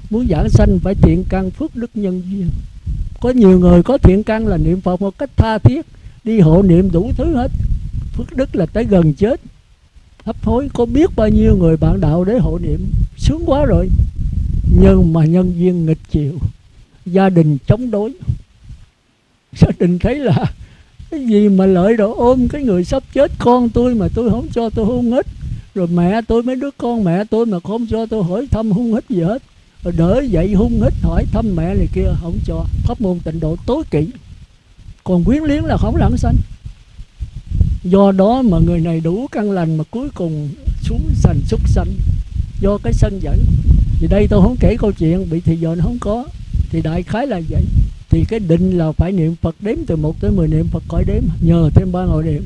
Muốn giảng sanh phải thiện căn phước đức nhân duyên. Có nhiều người có thiện căn là niệm phật một cách tha thiết, đi hộ niệm đủ thứ hết. Phước đức là tới gần chết. Hấp hối, có biết bao nhiêu người bạn đạo để hộ niệm? Sướng quá rồi. Nhưng mà nhân duyên nghịch chiều gia đình chống đối. Gia đình thấy là cái gì mà lợi đồ ôm cái người sắp chết? Con tôi mà tôi không cho tôi hôn hết. Rồi mẹ tôi mấy đứa con mẹ tôi mà không cho tôi hỏi thăm hung hít gì hết. Rồi đỡ dậy hung hít hỏi thăm mẹ này kia, không cho. Pháp môn tịnh độ tối kỵ. Còn quyến liếng là không lãng sanh. Do đó mà người này đủ căn lành mà cuối cùng xuống sành súc sanh. Do cái sân dẫn thì đây tôi không kể câu chuyện, bị thì giờ nó không có. Thì đại khái là vậy thì cái định là phải niệm Phật đếm từ 1 tới 10 niệm Phật khỏi đếm, nhờ thêm ba ngồi niệm.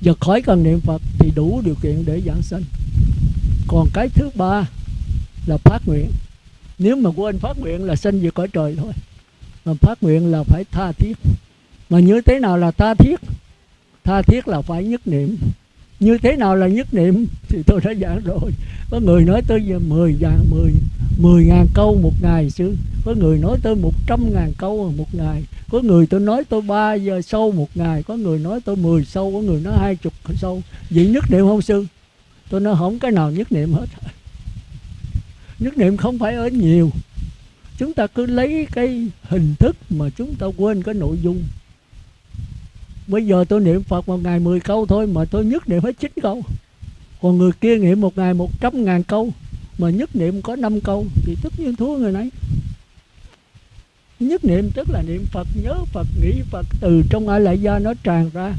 Giờ khỏi cần niệm Phật thì đủ điều kiện để giảng sanh. Còn cái thứ ba là phát nguyện. Nếu mà quên phát nguyện là sinh về cõi trời thôi. Mà phát nguyện là phải tha thiết. Mà như thế nào là tha thiết? Tha thiết là phải nhất niệm như thế nào là nhất niệm thì tôi đã giảng rồi. Có người nói tới giờ 10 dạng 10 10 ngàn câu một ngày chứ. Có người nói tới 100 ngàn câu một ngày. Có người tôi nói tôi 3 giờ sâu một ngày. Có người nói tôi 10 sâu có người nói 20 sâu vậy nhất niệm không sư? Tôi nói không cái nào nhất niệm hết. Nhất niệm không phải ở nhiều. Chúng ta cứ lấy cái hình thức mà chúng ta quên cái nội dung bây giờ tôi niệm phật một ngày 10 câu thôi, mà tôi nhất niệm hết 9 câu. Còn người kia niệm một ngày 100 ngàn câu, mà nhất niệm có 5 câu, thì tất nhiên thua người này. Nhất niệm tức là niệm phật, nhớ phật, nghĩ phật, từ trong ai lại gia nó tràn ra.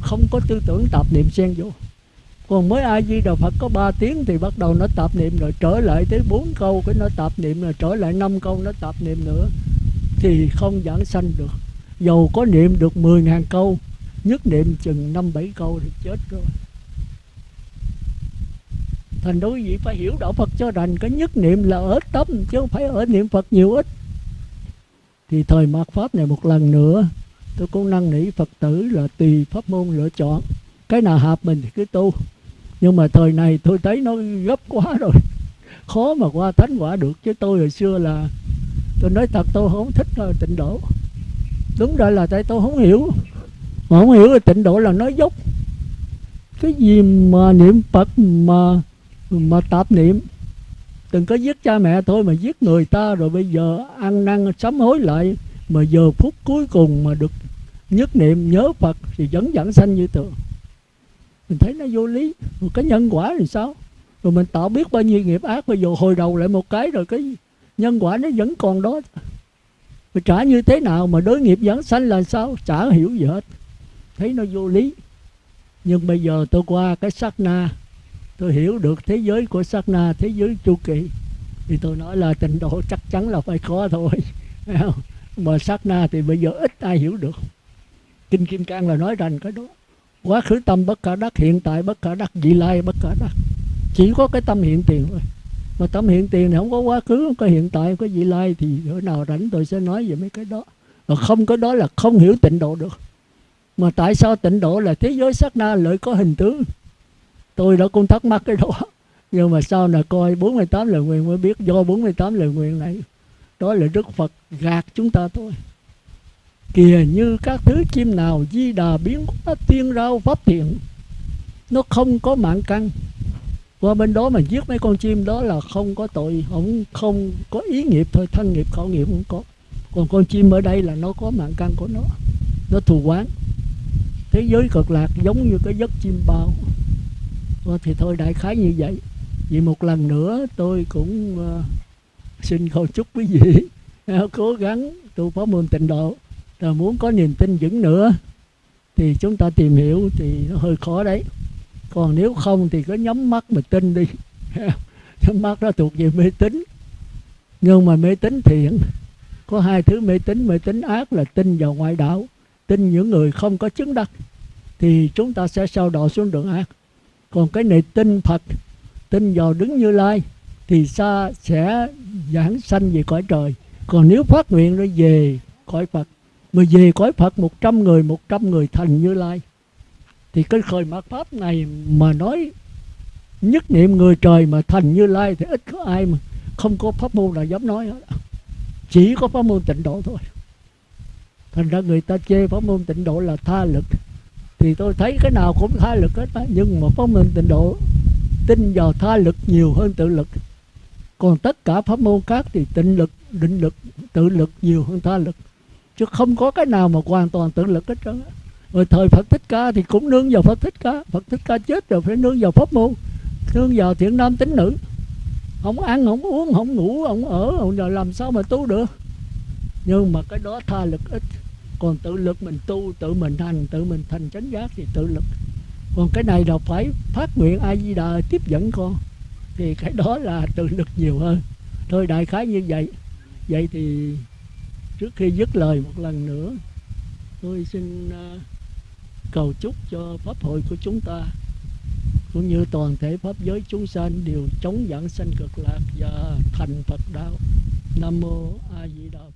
Không có tư tưởng tạp niệm xen vô. Còn mới a di đà phật có 3 tiếng thì bắt đầu nó tạp niệm rồi, trở lại tới bốn câu cái nó tạp niệm rồi, trở lại năm câu nó tạp niệm nữa, thì không giảng sanh được dầu có niệm được 10.000 câu, nhất niệm chừng năm bảy câu thì chết rồi. Thành đối vị phải hiểu đạo Phật cho rành, cái nhất niệm là ở tâm, chứ không phải ở niệm Phật nhiều ít. Thì thời mạt pháp này một lần nữa, tôi cũng năn nỉ Phật tử là tùy pháp môn lựa chọn. Cái nào hợp mình thì cứ tu. Nhưng mà thời này tôi thấy nó gấp quá rồi. Khó mà qua thánh quả được, chứ tôi hồi xưa là, tôi nói thật tôi không thích tịnh độ đúng ra là tại tôi không hiểu. Mà không hiểu là tịnh độ là nói dốc. Cái gì mà niệm phật mà mà tạp niệm? Từng có giết cha mẹ thôi mà giết người ta, rồi bây giờ ăn năn sám hối lại. Mà giờ phút cuối cùng mà được nhất niệm nhớ phật thì vẫn dẫn sanh như thường. Mình thấy nó vô lý. Một cái nhân quả thì sao? Rồi mình tạo biết bao nhiêu nghiệp ác, bây giờ hồi đầu lại một cái rồi cái nhân quả nó vẫn còn đó mà trả như thế nào mà đối nghiệp dẫn sanh là sao? Chả hiểu gì hết. Thấy nó vô lý. Nhưng bây giờ tôi qua cái sát na. Tôi hiểu được thế giới của sát na, thế giới chu kỳ. Thì tôi nói là trình độ chắc chắn là phải khó thôi. Mà sát na thì bây giờ ít ai hiểu được. Kinh kim cang là nói rằng cái đó. Quá khứ tâm bất khả đắc, hiện tại bất khả đắc, vị lai bất khả đắc. Chỉ có cái tâm hiện tiền thôi mà tâm hiện tiền thì không có quá khứ, không có hiện tại, không có vị lai thì bữa nào rảnh tôi sẽ nói về mấy cái đó. Mà không có đó là không hiểu tịnh độ được. Mà tại sao tịnh độ là thế giới sát na lợi có hình tướng? Tôi đã cũng thắc mắc cái đó. Nhưng mà sau này coi 48 lời nguyện mới biết do 48 lời nguyện này, đó là Đức Phật gạt chúng ta thôi. Kìa như các thứ chim nào, di đà, biến hóa tiên rau pháp thiện, nó không có mạng căn qua bên đó mà giết mấy con chim đó là không có tội không không có ý nghiệp thôi thân nghiệp khẩu nghiệp không có. Còn con chim ở đây là nó có mạng căn của nó nó thù quán thế giới cực lạc giống như cái giấc chim bao. Thì thôi đại khái như vậy. Vì một lần nữa tôi cũng uh, xin cầu chúc quý vị uh, cố gắng tu pháp môn tịnh độ. Rồi muốn có niềm tin vững nữa thì chúng ta tìm hiểu thì nó hơi khó đấy còn nếu không thì cứ nhắm mắt mà tin đi. Nhắm mắt đó thuộc về mê tín. Nhưng mà mê tín thiện có hai thứ mê tín. Mê tín ác là tin vào ngoại đạo, tin những người không có chứng đắc, thì chúng ta sẽ sao đọa xuống đường ác. Còn cái này tin Phật, tin vào đứng như lai, thì xa sẽ giảng sanh về cõi trời. Còn nếu phát nguyện nó về cõi Phật, mà về cõi Phật 100 người 100 người thành như lai thì cái khởi mạt pháp này mà nói nhất niệm người trời mà thành như lai thì ít có ai mà không có pháp môn nào dám nói hết. Chỉ có pháp môn tịnh độ thôi. Thành ra người ta chê pháp môn tịnh độ là tha lực. Thì tôi thấy cái nào cũng tha lực hết nhưng mà pháp môn tịnh độ tin vào tha lực nhiều hơn tự lực. Còn tất cả pháp môn khác thì tịnh lực, định lực, tự lực nhiều hơn tha lực. Chứ không có cái nào mà hoàn toàn tự lực hết trơn rồi thời Phật Thích Ca thì cũng nương vào Phật Thích Ca. Phật Thích Ca chết rồi phải nương vào pháp môn nương vào thiện nam tính nữ. Không ăn không uống không ngủ không ở không giờ làm sao mà tu được? Nhưng mà cái đó tha lực ít. Còn tự lực mình tu tự mình thành tự mình thành chánh giác thì tự lực. Còn cái này là phải phát nguyện a di đà tiếp dẫn con. Thì cái đó là tự lực nhiều hơn. Thôi đại khái như vậy. Vậy thì trước khi dứt lời một lần nữa tôi xin uh, cầu chúc cho pháp hội của chúng ta, cũng như toàn thể pháp giới chúng sanh đều chống giảng sanh cực lạc và thành Phật đạo. Nam mô A Di Đà Phật.